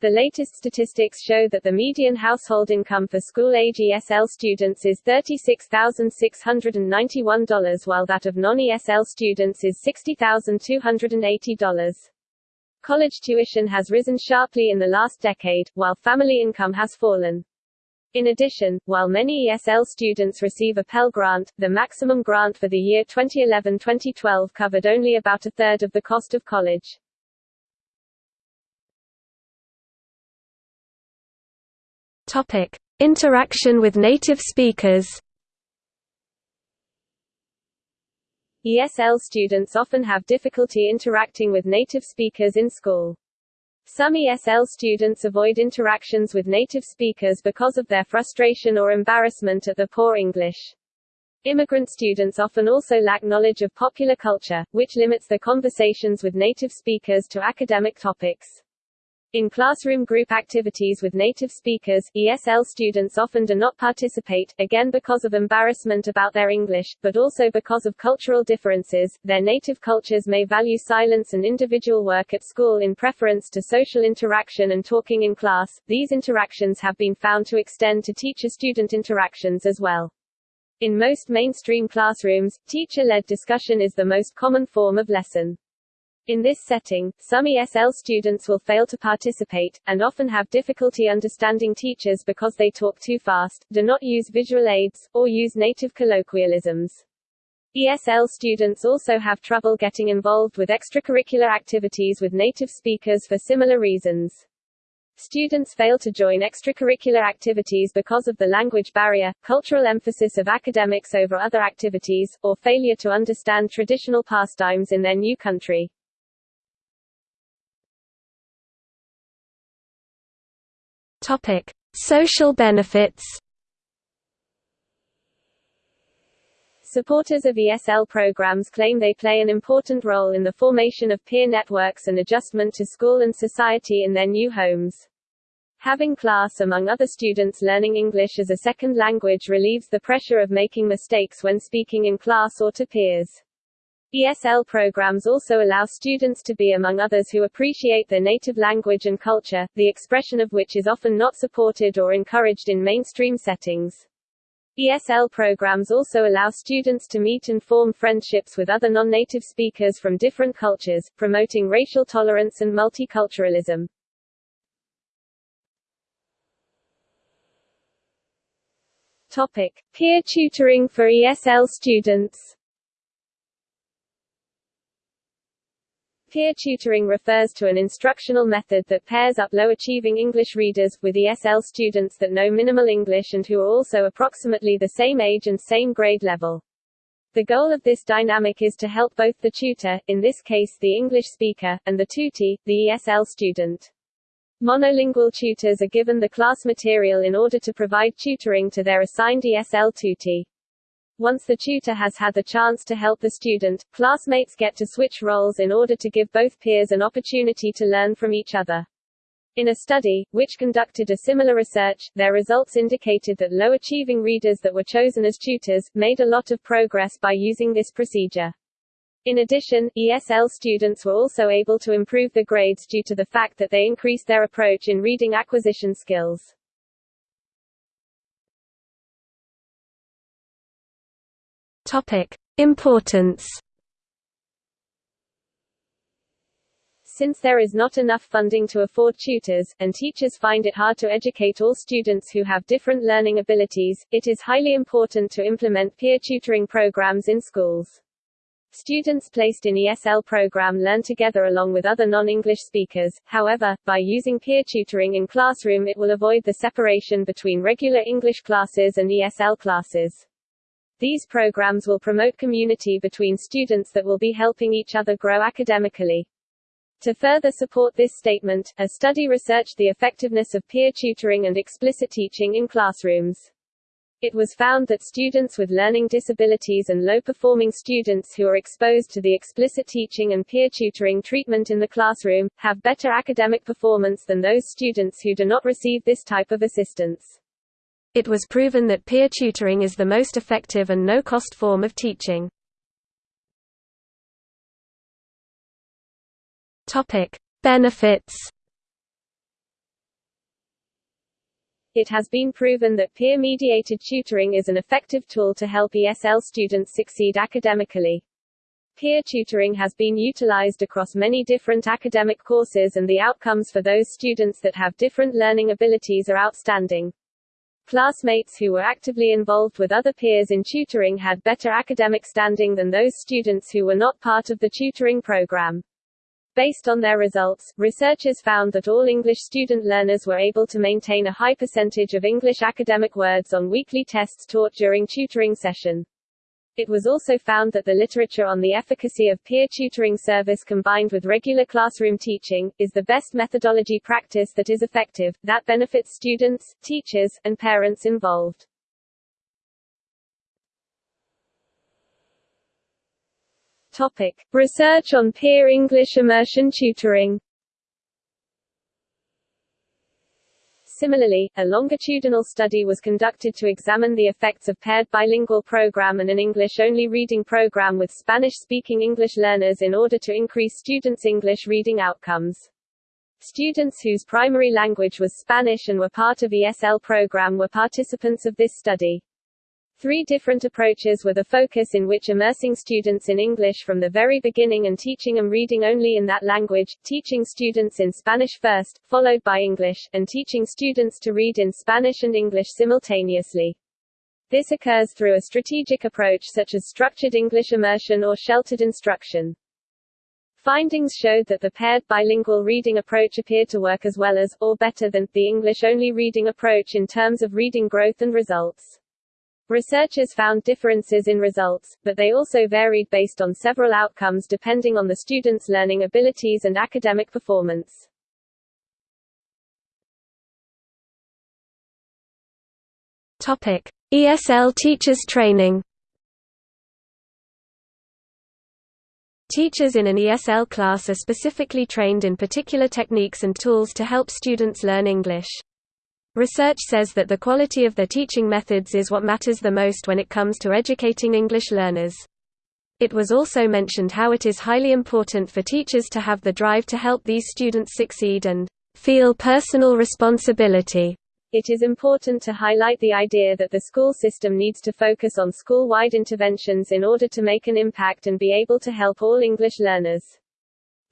[SPEAKER 1] The latest statistics show that the median household income for school-age ESL students is $36,691 while that of non-ESL students is $60,280. College tuition has risen sharply in the last decade, while family income has fallen. In addition, while many ESL students receive a Pell Grant, the maximum grant for the year 2011-2012 covered only about a third of the cost of college.
[SPEAKER 2] Topic: Interaction with native speakers.
[SPEAKER 1] ESL students often have difficulty interacting with native speakers in school. Some ESL students avoid interactions with native speakers because of their frustration or embarrassment at the poor English. Immigrant students often also lack knowledge of popular culture, which limits their conversations with native speakers to academic topics. In classroom group activities with native speakers, ESL students often do not participate, again because of embarrassment about their English, but also because of cultural differences. Their native cultures may value silence and individual work at school in preference to social interaction and talking in class. These interactions have been found to extend to teacher-student interactions as well. In most mainstream classrooms, teacher-led discussion is the most common form of lesson. In this setting, some ESL students will fail to participate, and often have difficulty understanding teachers because they talk too fast, do not use visual aids, or use native colloquialisms. ESL students also have trouble getting involved with extracurricular activities with native speakers for similar reasons. Students fail to join extracurricular activities because of the language barrier, cultural emphasis of academics over other activities, or failure to understand traditional pastimes in their new country.
[SPEAKER 2] Topic: Social benefits.
[SPEAKER 1] Supporters of ESL programs claim they play an important role in the formation of peer networks and adjustment to school and society in their new homes. Having class among other students learning English as a second language relieves the pressure of making mistakes when speaking in class or to peers. ESL programs also allow students to be among others who appreciate their native language and culture, the expression of which is often not supported or encouraged in mainstream settings. ESL programs also allow students to meet and form friendships with other non-native speakers from different cultures, promoting racial tolerance and multiculturalism. Topic: Peer tutoring for ESL students. Peer tutoring refers to an instructional method that pairs up low-achieving English readers, with ESL students that know minimal English and who are also approximately the same age and same grade level. The goal of this dynamic is to help both the tutor, in this case the English speaker, and the tutee, the ESL student. Monolingual tutors are given the class material in order to provide tutoring to their assigned ESL tutee. Once the tutor has had the chance to help the student, classmates get to switch roles in order to give both peers an opportunity to learn from each other. In a study, which conducted a similar research, their results indicated that low-achieving readers that were chosen as tutors, made a lot of progress by using this procedure. In addition, ESL students were also able to improve their grades due to the fact that they increased their approach in reading acquisition skills.
[SPEAKER 2] Importance.
[SPEAKER 1] Since there is not enough funding to afford tutors, and teachers find it hard to educate all students who have different learning abilities, it is highly important to implement peer tutoring programs in schools. Students placed in ESL program learn together along with other non-English speakers, however, by using peer tutoring in classroom it will avoid the separation between regular English classes and ESL classes. These programs will promote community between students that will be helping each other grow academically. To further support this statement, a study researched the effectiveness of peer tutoring and explicit teaching in classrooms. It was found that students with learning disabilities and low-performing students who are exposed to the explicit teaching and peer tutoring treatment in the classroom, have better academic performance than those students who do not receive this type of assistance.
[SPEAKER 2] It was proven that peer tutoring is the most effective and no-cost form of teaching. Benefits
[SPEAKER 1] It has been proven that peer-mediated tutoring is an effective tool to help ESL students succeed academically. Peer tutoring has been utilized across many different academic courses and the outcomes for those students that have different learning abilities are outstanding. Classmates who were actively involved with other peers in tutoring had better academic standing than those students who were not part of the tutoring program. Based on their results, researchers found that all English student learners were able to maintain a high percentage of English academic words on weekly tests taught during tutoring session. It was also found that the literature on the efficacy of peer tutoring service combined with regular classroom teaching, is the best methodology practice that is effective, that benefits students, teachers, and parents involved. Topic. Research on peer English immersion tutoring Similarly, a longitudinal study was conducted to examine the effects of paired bilingual program and an English-only reading program with Spanish-speaking English learners in order to increase students' English reading outcomes. Students whose primary language was Spanish and were part of ESL program were participants of this study. Three different approaches were the focus in which immersing students in English from the very beginning and teaching them reading only in that language, teaching students in Spanish first, followed by English, and teaching students to read in Spanish and English simultaneously. This occurs through a strategic approach such as structured English immersion or sheltered instruction. Findings showed that the paired bilingual reading approach appeared to work as well as, or better than, the English-only reading approach in terms of reading growth and results. Researchers found differences in results, but they also varied based on several outcomes depending on the student's learning abilities and academic performance.
[SPEAKER 2] Topic: ESL teachers training. Teachers in an ESL class are specifically trained in particular techniques and tools to help students learn English. Research says that the quality of their teaching methods is what matters the most when it comes to educating English learners. It was also mentioned how it is highly important for teachers to have the drive to help these students succeed and feel personal responsibility.
[SPEAKER 1] It is important to highlight the idea that the school system needs to focus on school-wide interventions in order to make an impact and be able to help all English learners.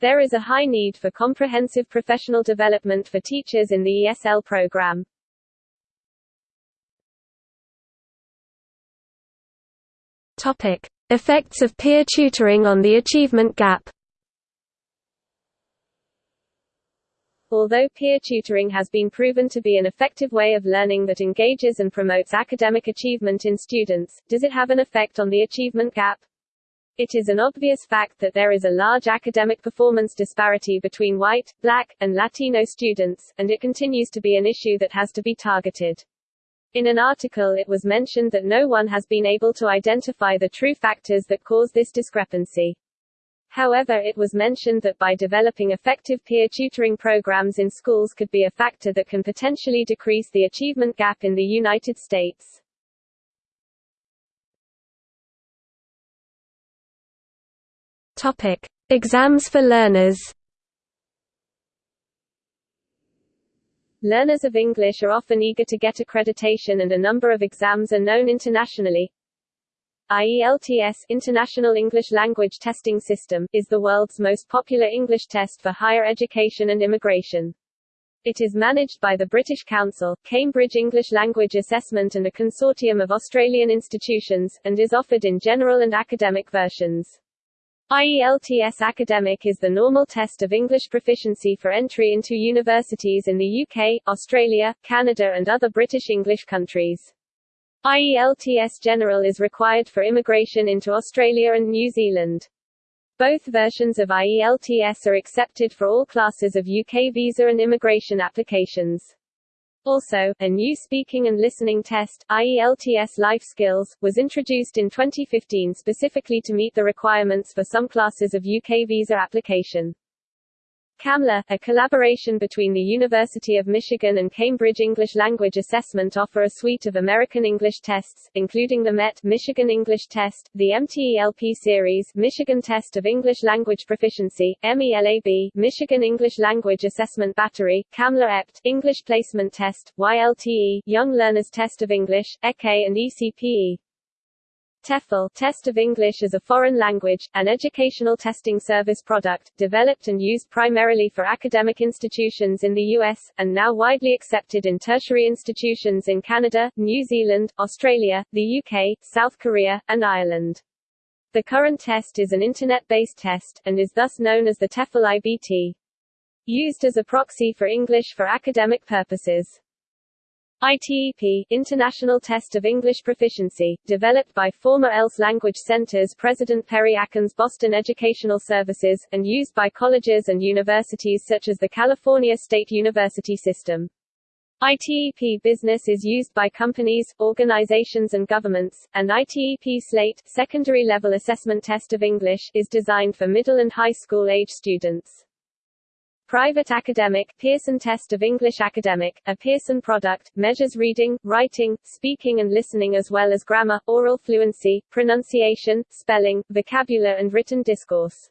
[SPEAKER 1] There is a high need for comprehensive professional development for teachers in the ESL program.
[SPEAKER 2] Topic: Effects of peer tutoring on the achievement gap.
[SPEAKER 1] Although peer tutoring has been proven to be an effective way of learning that engages and promotes academic achievement in students, does it have an effect on the achievement gap? It is an obvious fact that there is a large academic performance disparity between white, black, and Latino students, and it continues to be an issue that has to be targeted. In an article it was mentioned that no one has been able to identify the true factors that cause this discrepancy. However it was mentioned that by developing effective peer tutoring programs in schools could be a factor that can potentially decrease the achievement gap in the United States.
[SPEAKER 2] Topic: Exams for learners.
[SPEAKER 1] Learners of English are often eager to get accreditation and a number of exams are known internationally. IELTS International English Language Testing System is the world's most popular English test for higher education and immigration. It is managed by the British Council, Cambridge English Language Assessment and a consortium of Australian institutions, and is offered in general and academic versions. IELTS Academic is the normal test of English proficiency for entry into universities in the UK, Australia, Canada and other British English countries. IELTS General is required for immigration into Australia and New Zealand. Both versions of IELTS are accepted for all classes of UK visa and immigration applications. Also, a new speaking and listening test, IELTS Life Skills, was introduced in 2015 specifically to meet the requirements for some classes of UK visa application. CAMLA, a collaboration between the University of Michigan and Cambridge English Language Assessment offer a suite of American English tests, including the MET Michigan English Test, the MTELP series Michigan Test of English Language Proficiency, MELAB Michigan English Language Assessment Battery, CAMLA EPT English Placement Test, YLTE Young Learners Test of English, EKE and ECPE. TOEFL Test of English as a Foreign Language, an educational testing service product, developed and used primarily for academic institutions in the US, and now widely accepted in tertiary institutions in Canada, New Zealand, Australia, the UK, South Korea, and Ireland. The current test is an Internet-based test, and is thus known as the TOEFL IBT. Used as a proxy for English for academic purposes. ITEP International Test of English Proficiency, developed by former ELS Language Centers President Perry Akins Boston Educational Services, and used by colleges and universities such as the California State University System. ITEP Business is used by companies, organizations and governments, and ITEP SLATE secondary level assessment test of English is designed for middle and high school age students. Private Academic Pearson Test of English Academic, a Pearson product, measures reading, writing, speaking and listening as well as grammar, oral fluency, pronunciation, spelling, vocabulary and written discourse.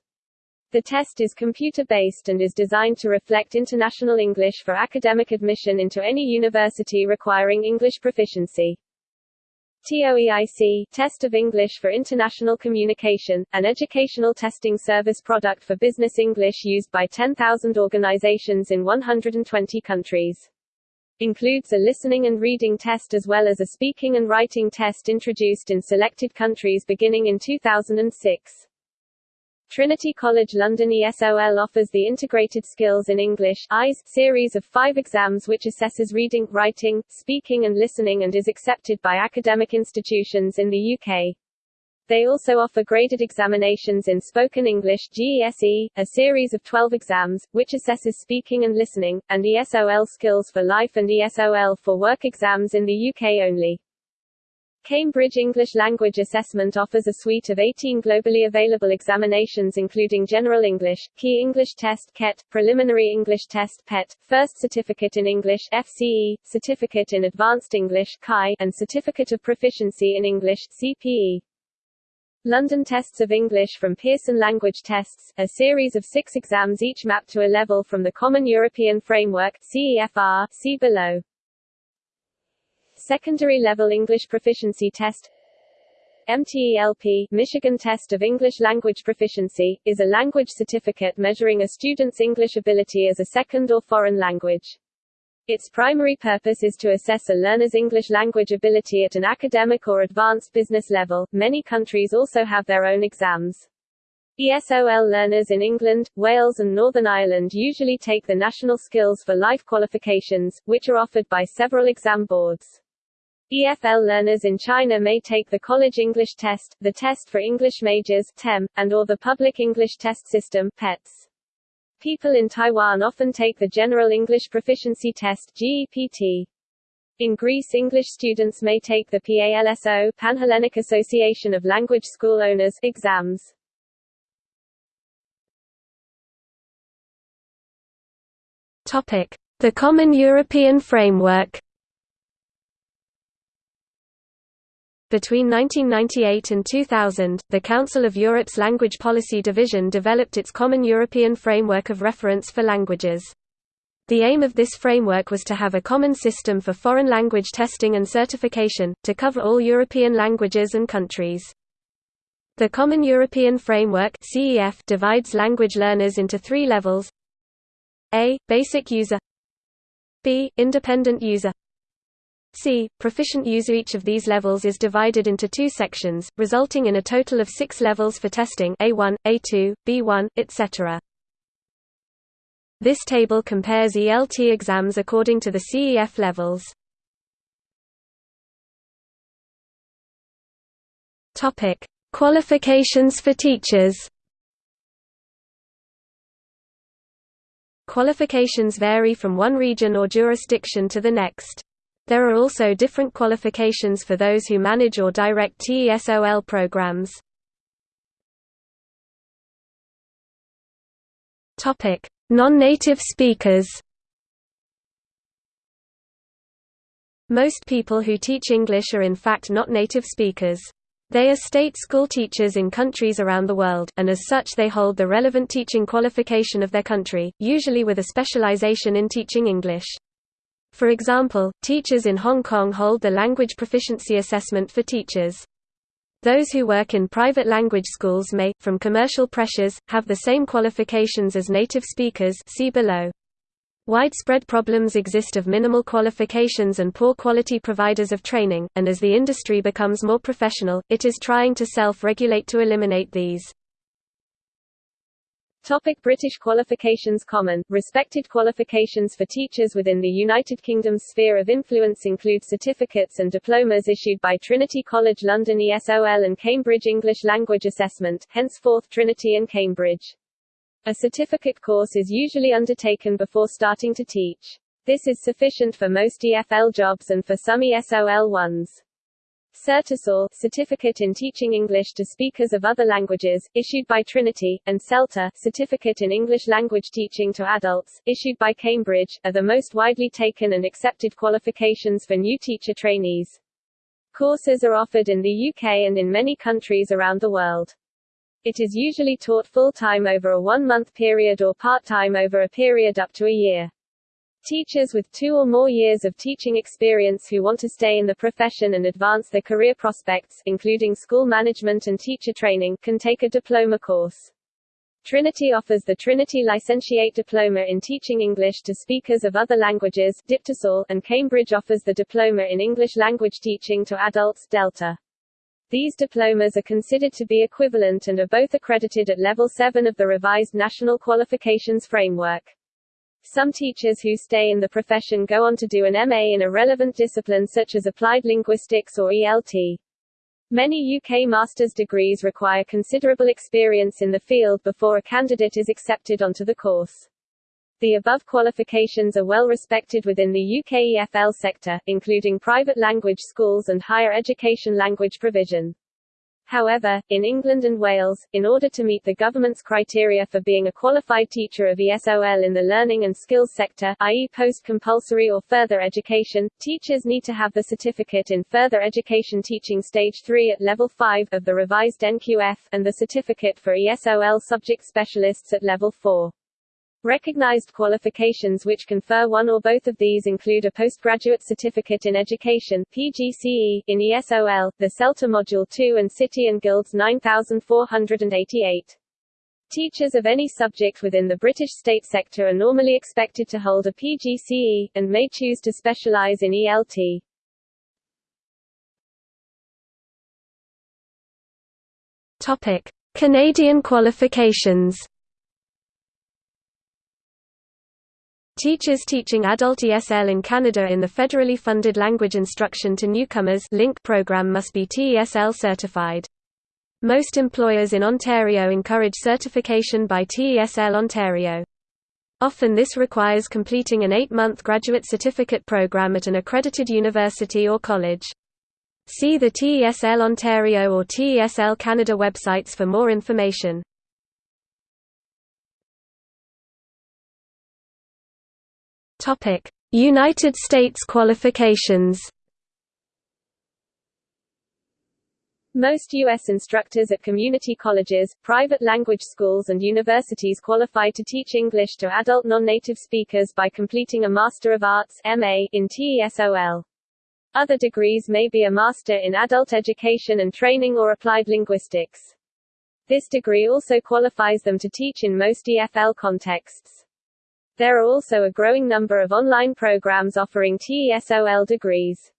[SPEAKER 1] The test is computer-based and is designed to reflect international English for academic admission into any university requiring English proficiency. TOEIC Test of English for International Communication, an educational testing service product for business English used by 10,000 organizations in 120 countries. Includes a listening and reading test as well as a speaking and writing test introduced in selected countries beginning in 2006. Trinity College London ESOL offers the Integrated Skills in English (IES) series of five exams which assesses reading, writing, speaking and listening and is accepted by academic institutions in the UK. They also offer graded examinations in Spoken English GESE, a series of 12 exams, which assesses speaking and listening, and ESOL Skills for Life and ESOL for Work exams in the UK only. Cambridge English Language Assessment offers a suite of 18 globally available examinations including General English, Key English Test KET, Preliminary English Test PET, First Certificate in English FCE, Certificate in Advanced English CHI, and Certificate of Proficiency in English CPE. London Tests of English from Pearson Language Tests, a series of six exams each mapped to a level from the Common European Framework CEFR, see below. Secondary Level English Proficiency Test MTELP Michigan Test of English Language Proficiency, is a language certificate measuring a student's English ability as a second or foreign language. Its primary purpose is to assess a learner's English language ability at an academic or advanced business level. Many countries also have their own exams. ESOL learners in England, Wales and Northern Ireland usually take the National Skills for Life qualifications, which are offered by several exam boards. EFL learners in China may take the College English Test, the Test for English Majors TEM, and or the Public English Test System PETS. People in Taiwan often take the General English Proficiency Test GEPT. In Greece English students may take the PALSO Panhellenic Association of Language School Owners exams.
[SPEAKER 2] Topic: The Common European Framework Between 1998 and 2000, the Council of Europe's Language Policy Division developed its Common European Framework of Reference for Languages. The aim of this framework was to have a common system for foreign language testing and certification, to cover all European languages and countries. The Common European Framework divides language learners into three levels A. Basic user B. Independent user C. Proficient user Each of these levels is divided into two sections, resulting in a total of six levels for testing A1, A2, B1, etc. This table compares ELT exams according to the CEF levels. Qualifications for teachers Qualifications vary from one region or jurisdiction to the next. There are also different qualifications for those who manage or direct TESOL programs. Non-native speakers Most people who teach English are in fact not native speakers. They are state school teachers in countries around the world, and as such they hold the relevant teaching qualification of their country, usually with a specialization in teaching English. For example, teachers in Hong Kong hold the Language Proficiency Assessment for Teachers. Those who work in private language schools may, from commercial pressures, have the same qualifications as native speakers see below. Widespread problems exist of minimal qualifications and poor quality providers of training, and as the industry becomes more professional, it is trying to self-regulate to eliminate these.
[SPEAKER 1] Topic British qualifications Common, respected qualifications for teachers within the United Kingdom's sphere of influence include certificates and diplomas issued by Trinity College London ESOL and Cambridge English Language Assessment henceforth Trinity and Cambridge. A certificate course is usually undertaken before starting to teach. This is sufficient for most EFL jobs and for some ESOL ones. CertTESOL Certificate in Teaching English to Speakers of Other Languages, issued by Trinity, and CELTA Certificate in English Language Teaching to Adults, issued by Cambridge, are the most widely taken and accepted qualifications for new teacher trainees. Courses are offered in the UK and in many countries around the world. It is usually taught full-time over a one-month period or part-time over a period up to a year. Teachers with two or more years of teaching experience who want to stay in the profession and advance their career prospects, including school management and teacher training, can take a diploma course. Trinity offers the Trinity Licentiate Diploma in Teaching English to Speakers of Other Languages and Cambridge offers the Diploma in English Language Teaching to Adults DELTA. These diplomas are considered to be equivalent and are both accredited at level 7 of the revised National Qualifications Framework. Some teachers who stay in the profession go on to do an MA in a relevant discipline such as applied linguistics or ELT. Many UK master's degrees require considerable experience in the field before a candidate is accepted onto the course. The above qualifications are well respected within the UK EFL sector, including private language schools and higher education language provision. However, in England and Wales, in order to meet the government's criteria for being a qualified teacher of ESOL in the learning and skills sector i.e. post-compulsory or further education, teachers need to have the certificate in further education teaching stage 3 at level 5 of the revised NQF, and the certificate for ESOL subject specialists at level 4. Recognized qualifications which confer one or both of these include a postgraduate certificate in education PGCE in ESOL, the CELTA Module 2 and City and Guilds 9488. Teachers of any subject within the British state sector are normally expected to hold a PGCE, and may choose to specialize in ELT.
[SPEAKER 2] Topic. Canadian qualifications Teachers teaching adult ESL in Canada in the federally funded Language Instruction to Newcomers LINC program must be TESL certified. Most employers in Ontario encourage certification by TESL Ontario. Often this requires completing an eight-month graduate certificate program at an accredited university or college. See the TESL Ontario or TESL Canada websites for more information. Topic: United States qualifications.
[SPEAKER 1] Most U.S. instructors at community colleges, private language schools and universities qualify to teach English to adult non-native speakers by completing a Master of Arts MA in TESOL. Other degrees may be a Master in Adult Education and Training or Applied Linguistics. This degree also qualifies them to teach in most EFL contexts. There are also a growing number of online programs offering TESOL degrees.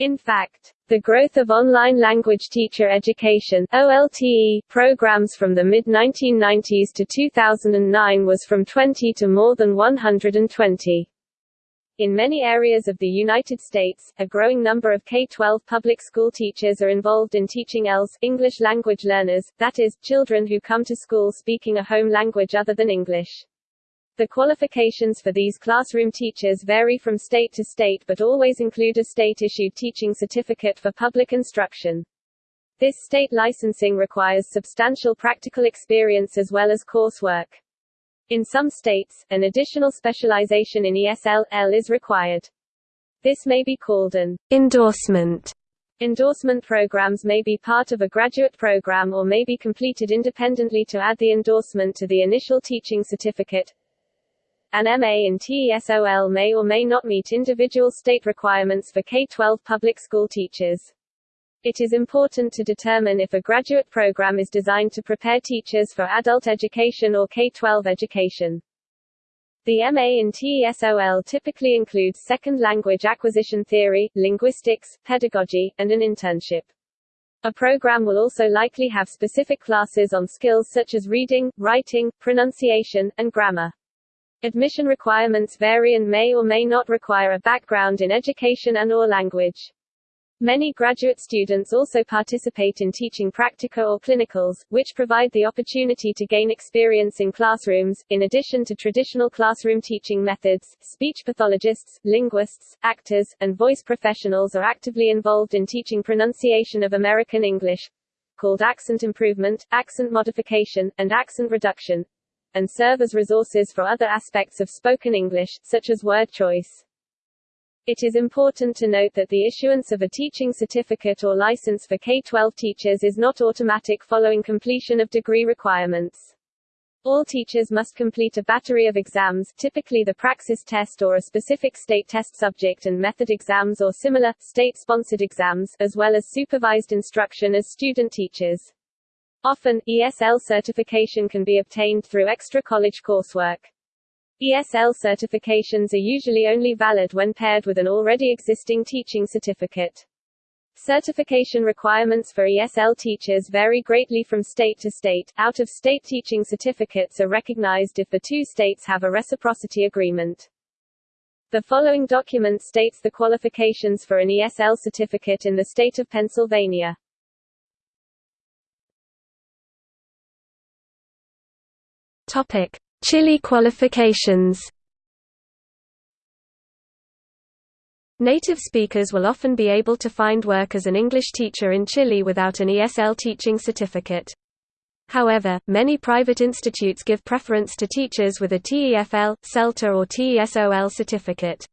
[SPEAKER 1] In fact, the growth of online language teacher education OLTE programs from the mid-1990s to 2009 was from 20 to more than 120. In many areas of the United States, a growing number of K-12 public school teachers are involved in teaching ELS English language learners, that is, children who come to school speaking a home language other than English. The qualifications for these classroom teachers vary from state to state but always include a state-issued teaching certificate for public instruction. This state licensing requires substantial practical experience as well as coursework. In some states, an additional specialization in ESL-L is required. This may be called an endorsement. Endorsement programs may be part of a graduate program or may be completed independently to add the endorsement to the initial teaching certificate. An MA in TESOL may or may not meet individual state requirements for K-12 public school teachers. It is important to determine if a graduate program is designed to prepare teachers for adult education or K-12 education. The MA in TESOL typically includes second language acquisition theory, linguistics, pedagogy, and an internship. A program will also likely have specific classes on skills such as reading, writing, pronunciation, and grammar. Admission requirements vary and may or may not require a background in education and or language. Many graduate students also participate in teaching practica or clinicals, which provide the opportunity to gain experience in classrooms. In addition to traditional classroom teaching methods, speech pathologists, linguists, actors, and voice professionals are actively involved in teaching pronunciation of American English, called accent improvement, accent modification, and accent reduction, and serve as resources for other aspects of spoken English, such as word choice. It is important to note that the issuance of a teaching certificate or license for K-12 teachers is not automatic following completion of degree requirements. All teachers must complete a battery of exams, typically the praxis test or a specific state test subject and method exams or similar, state-sponsored exams, as well as supervised instruction as student teachers. Often, ESL certification can be obtained through extra college coursework. ESL certifications are usually only valid when paired with an already existing teaching certificate. Certification requirements for ESL teachers vary greatly from state to state. Out of state teaching certificates are recognized if the two states have a reciprocity agreement. The following document states the qualifications for an ESL certificate in the state of Pennsylvania.
[SPEAKER 2] Topic: Chile qualifications. Native speakers will often be able to find work as an English teacher in Chile without an ESL teaching certificate. However, many private institutes give preference to teachers with a TEFL, CELTA or TESOL certificate.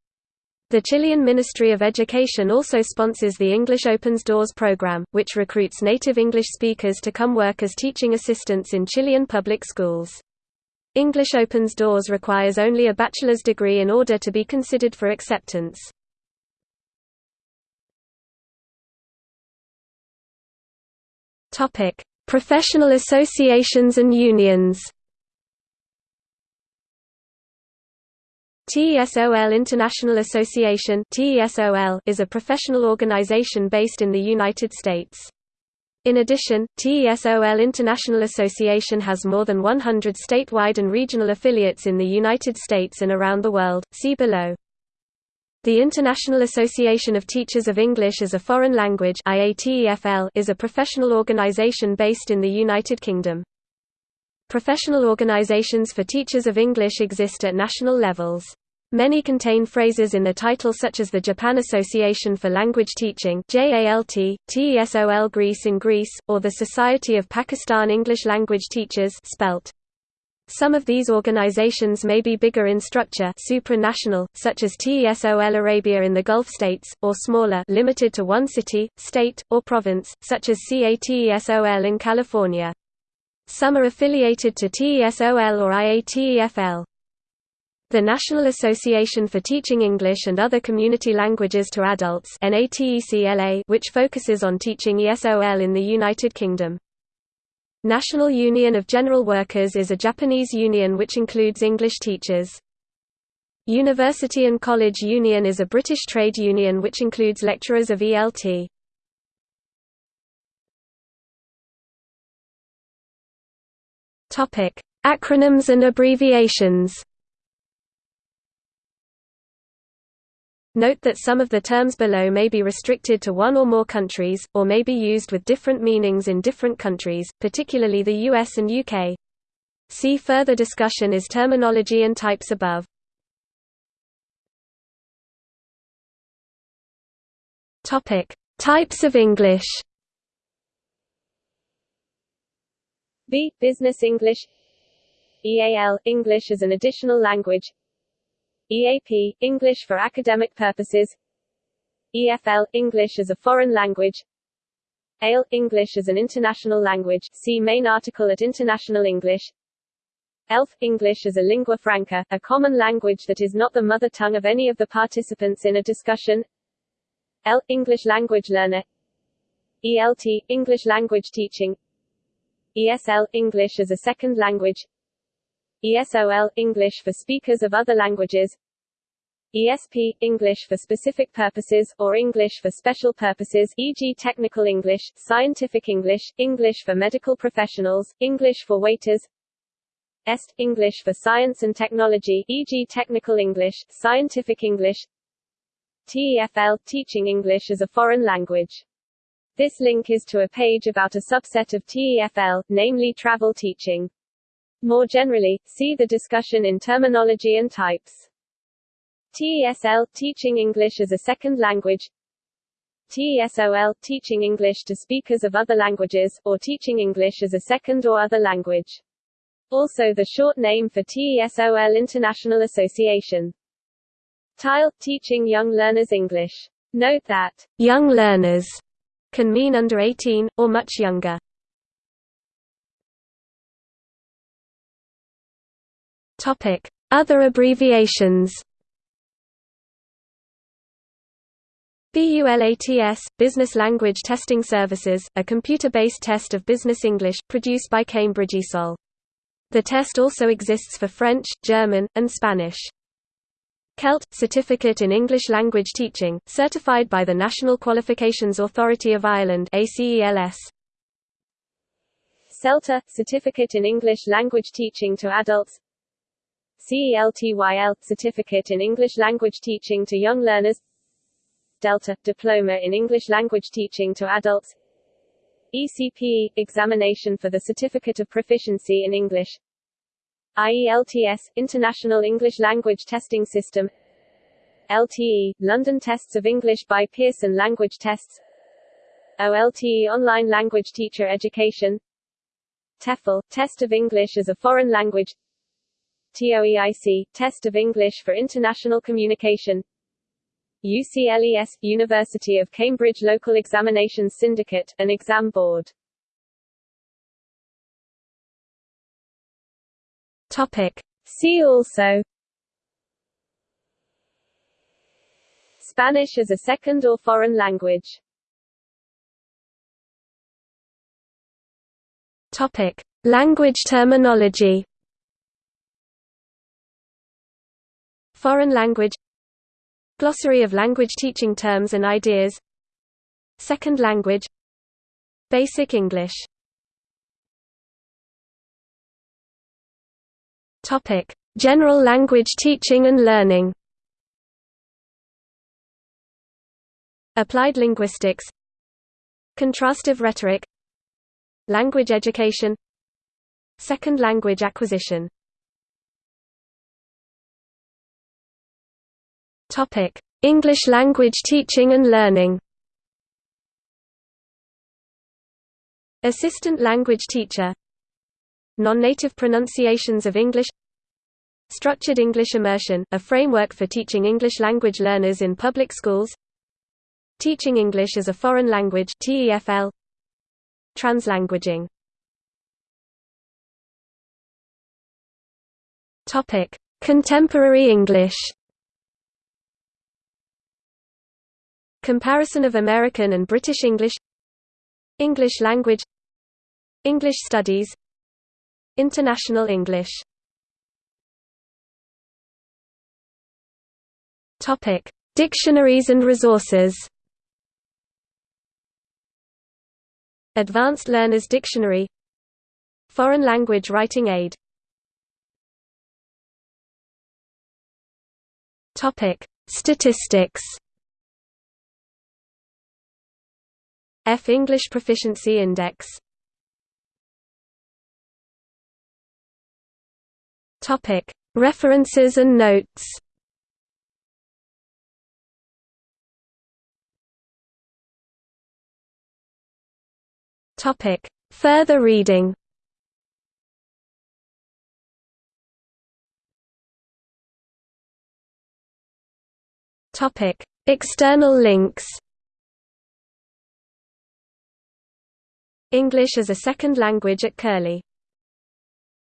[SPEAKER 2] The Chilean Ministry of Education also sponsors the English Opens Doors program, which recruits native English speakers to come work as teaching assistants in Chilean public schools. English Opens Doors requires only a bachelor's degree in order to be considered for acceptance. Topic: Professional associations and unions. TESOL International Association (TESOL) is a professional organization based in the United States. In addition, TESOL International Association has more than 100 statewide and regional affiliates in the United States and around the world, see below. The International Association of Teachers of English as a Foreign Language is a professional organization based in the United Kingdom. Professional organizations for teachers of English exist at national levels. Many contain phrases in the title such as the Japan Association for Language Teaching JALT, TESOL Greece in Greece, or the Society of Pakistan English Language Teachers SPELT. Some of these organizations may be bigger in structure supranational, such as TESOL Arabia in the Gulf states, or smaller limited to one city, state, or province, such as CATESOL in California. Some are affiliated to TESOL or IATEFL. The National Association for Teaching English and Other Community Languages to Adults which focuses on teaching ESOL in the United Kingdom. National Union of General Workers is a Japanese union which includes English teachers. University and College Union is a British trade union which includes lecturers of ELT. Acronyms and abbreviations Note that some of the terms below may be restricted to one or more countries, or may be used with different meanings in different countries, particularly the US and UK. See further discussion is terminology and types above. Types of English.
[SPEAKER 1] B. Business English EAL – English as an additional language EAP – English for academic purposes. EFL – English as a foreign language. ALE – English as an international language. See main article at International English. ELF – English as a lingua franca, a common language that is not the mother tongue of any of the participants in a discussion. EL – English language learner. ELT – English language teaching. ESL – English as a second language ESOL – English for speakers of other languages ESP – English for specific purposes, or English for special purposes e.g. technical English, scientific English, English for medical professionals, English for waiters EST – English for science and technology e.g. technical English, scientific English TEFL – Teaching English as a foreign language. This link is to a page about a subset of TEFL, namely travel teaching. More generally, see the discussion in terminology and types. TESL – Teaching English as a Second Language TESOL – Teaching English to speakers of other languages, or teaching English as a second or other language. Also the short name for TESOL International Association. TYLE – Teaching Young Learners English. Note that,
[SPEAKER 2] young learners can mean under 18, or much younger. Other abbreviations. BULATS, Business Language Testing Services, a computer-based test of business English, produced by Cambridge ESOL. The test also exists for French, German, and Spanish. CELT – Certificate in English Language Teaching, certified by the National Qualifications Authority of Ireland.
[SPEAKER 1] CELTA – Certificate in English Language Teaching to Adults CELTYL – Certificate in English Language Teaching to Young Learners. Delta – Diploma in English Language Teaching to Adults. ECPE – Examination for the Certificate of Proficiency in English. IELTS – International English Language Testing System. LTE – London Tests of English by Pearson Language Tests. OLTE – Online Language Teacher Education. TOEFL – Test of English as a Foreign Language TOEIC – Test of English for International Communication. UCLES – University of Cambridge Local Examinations Syndicate, an exam board.
[SPEAKER 2] Topic.
[SPEAKER 1] See also. Spanish as a second or foreign language.
[SPEAKER 2] Topic. Language terminology Foreign language Glossary of language teaching terms and ideas Second language Basic English. General language teaching and learning. Applied linguistics. Contrastive rhetoric. Language education. Second language acquisition Topic: English language teaching and learning. Assistant language teacher. Non-native pronunciations of English. Structured English immersion, a framework for teaching English language learners in public schools. Teaching English as a foreign language (TEFL). Translanguaging. Topic: Contemporary English. Comparison of American and British English English language English studies International English. Topic: Dictionaries and resources. Advanced Learners Dictionary. Foreign Language Writing Aid. Topic: Statistics EF English Proficiency Index Topic: References and notes. Topic: Further reading. Topic: External links. English as a second language at Curlie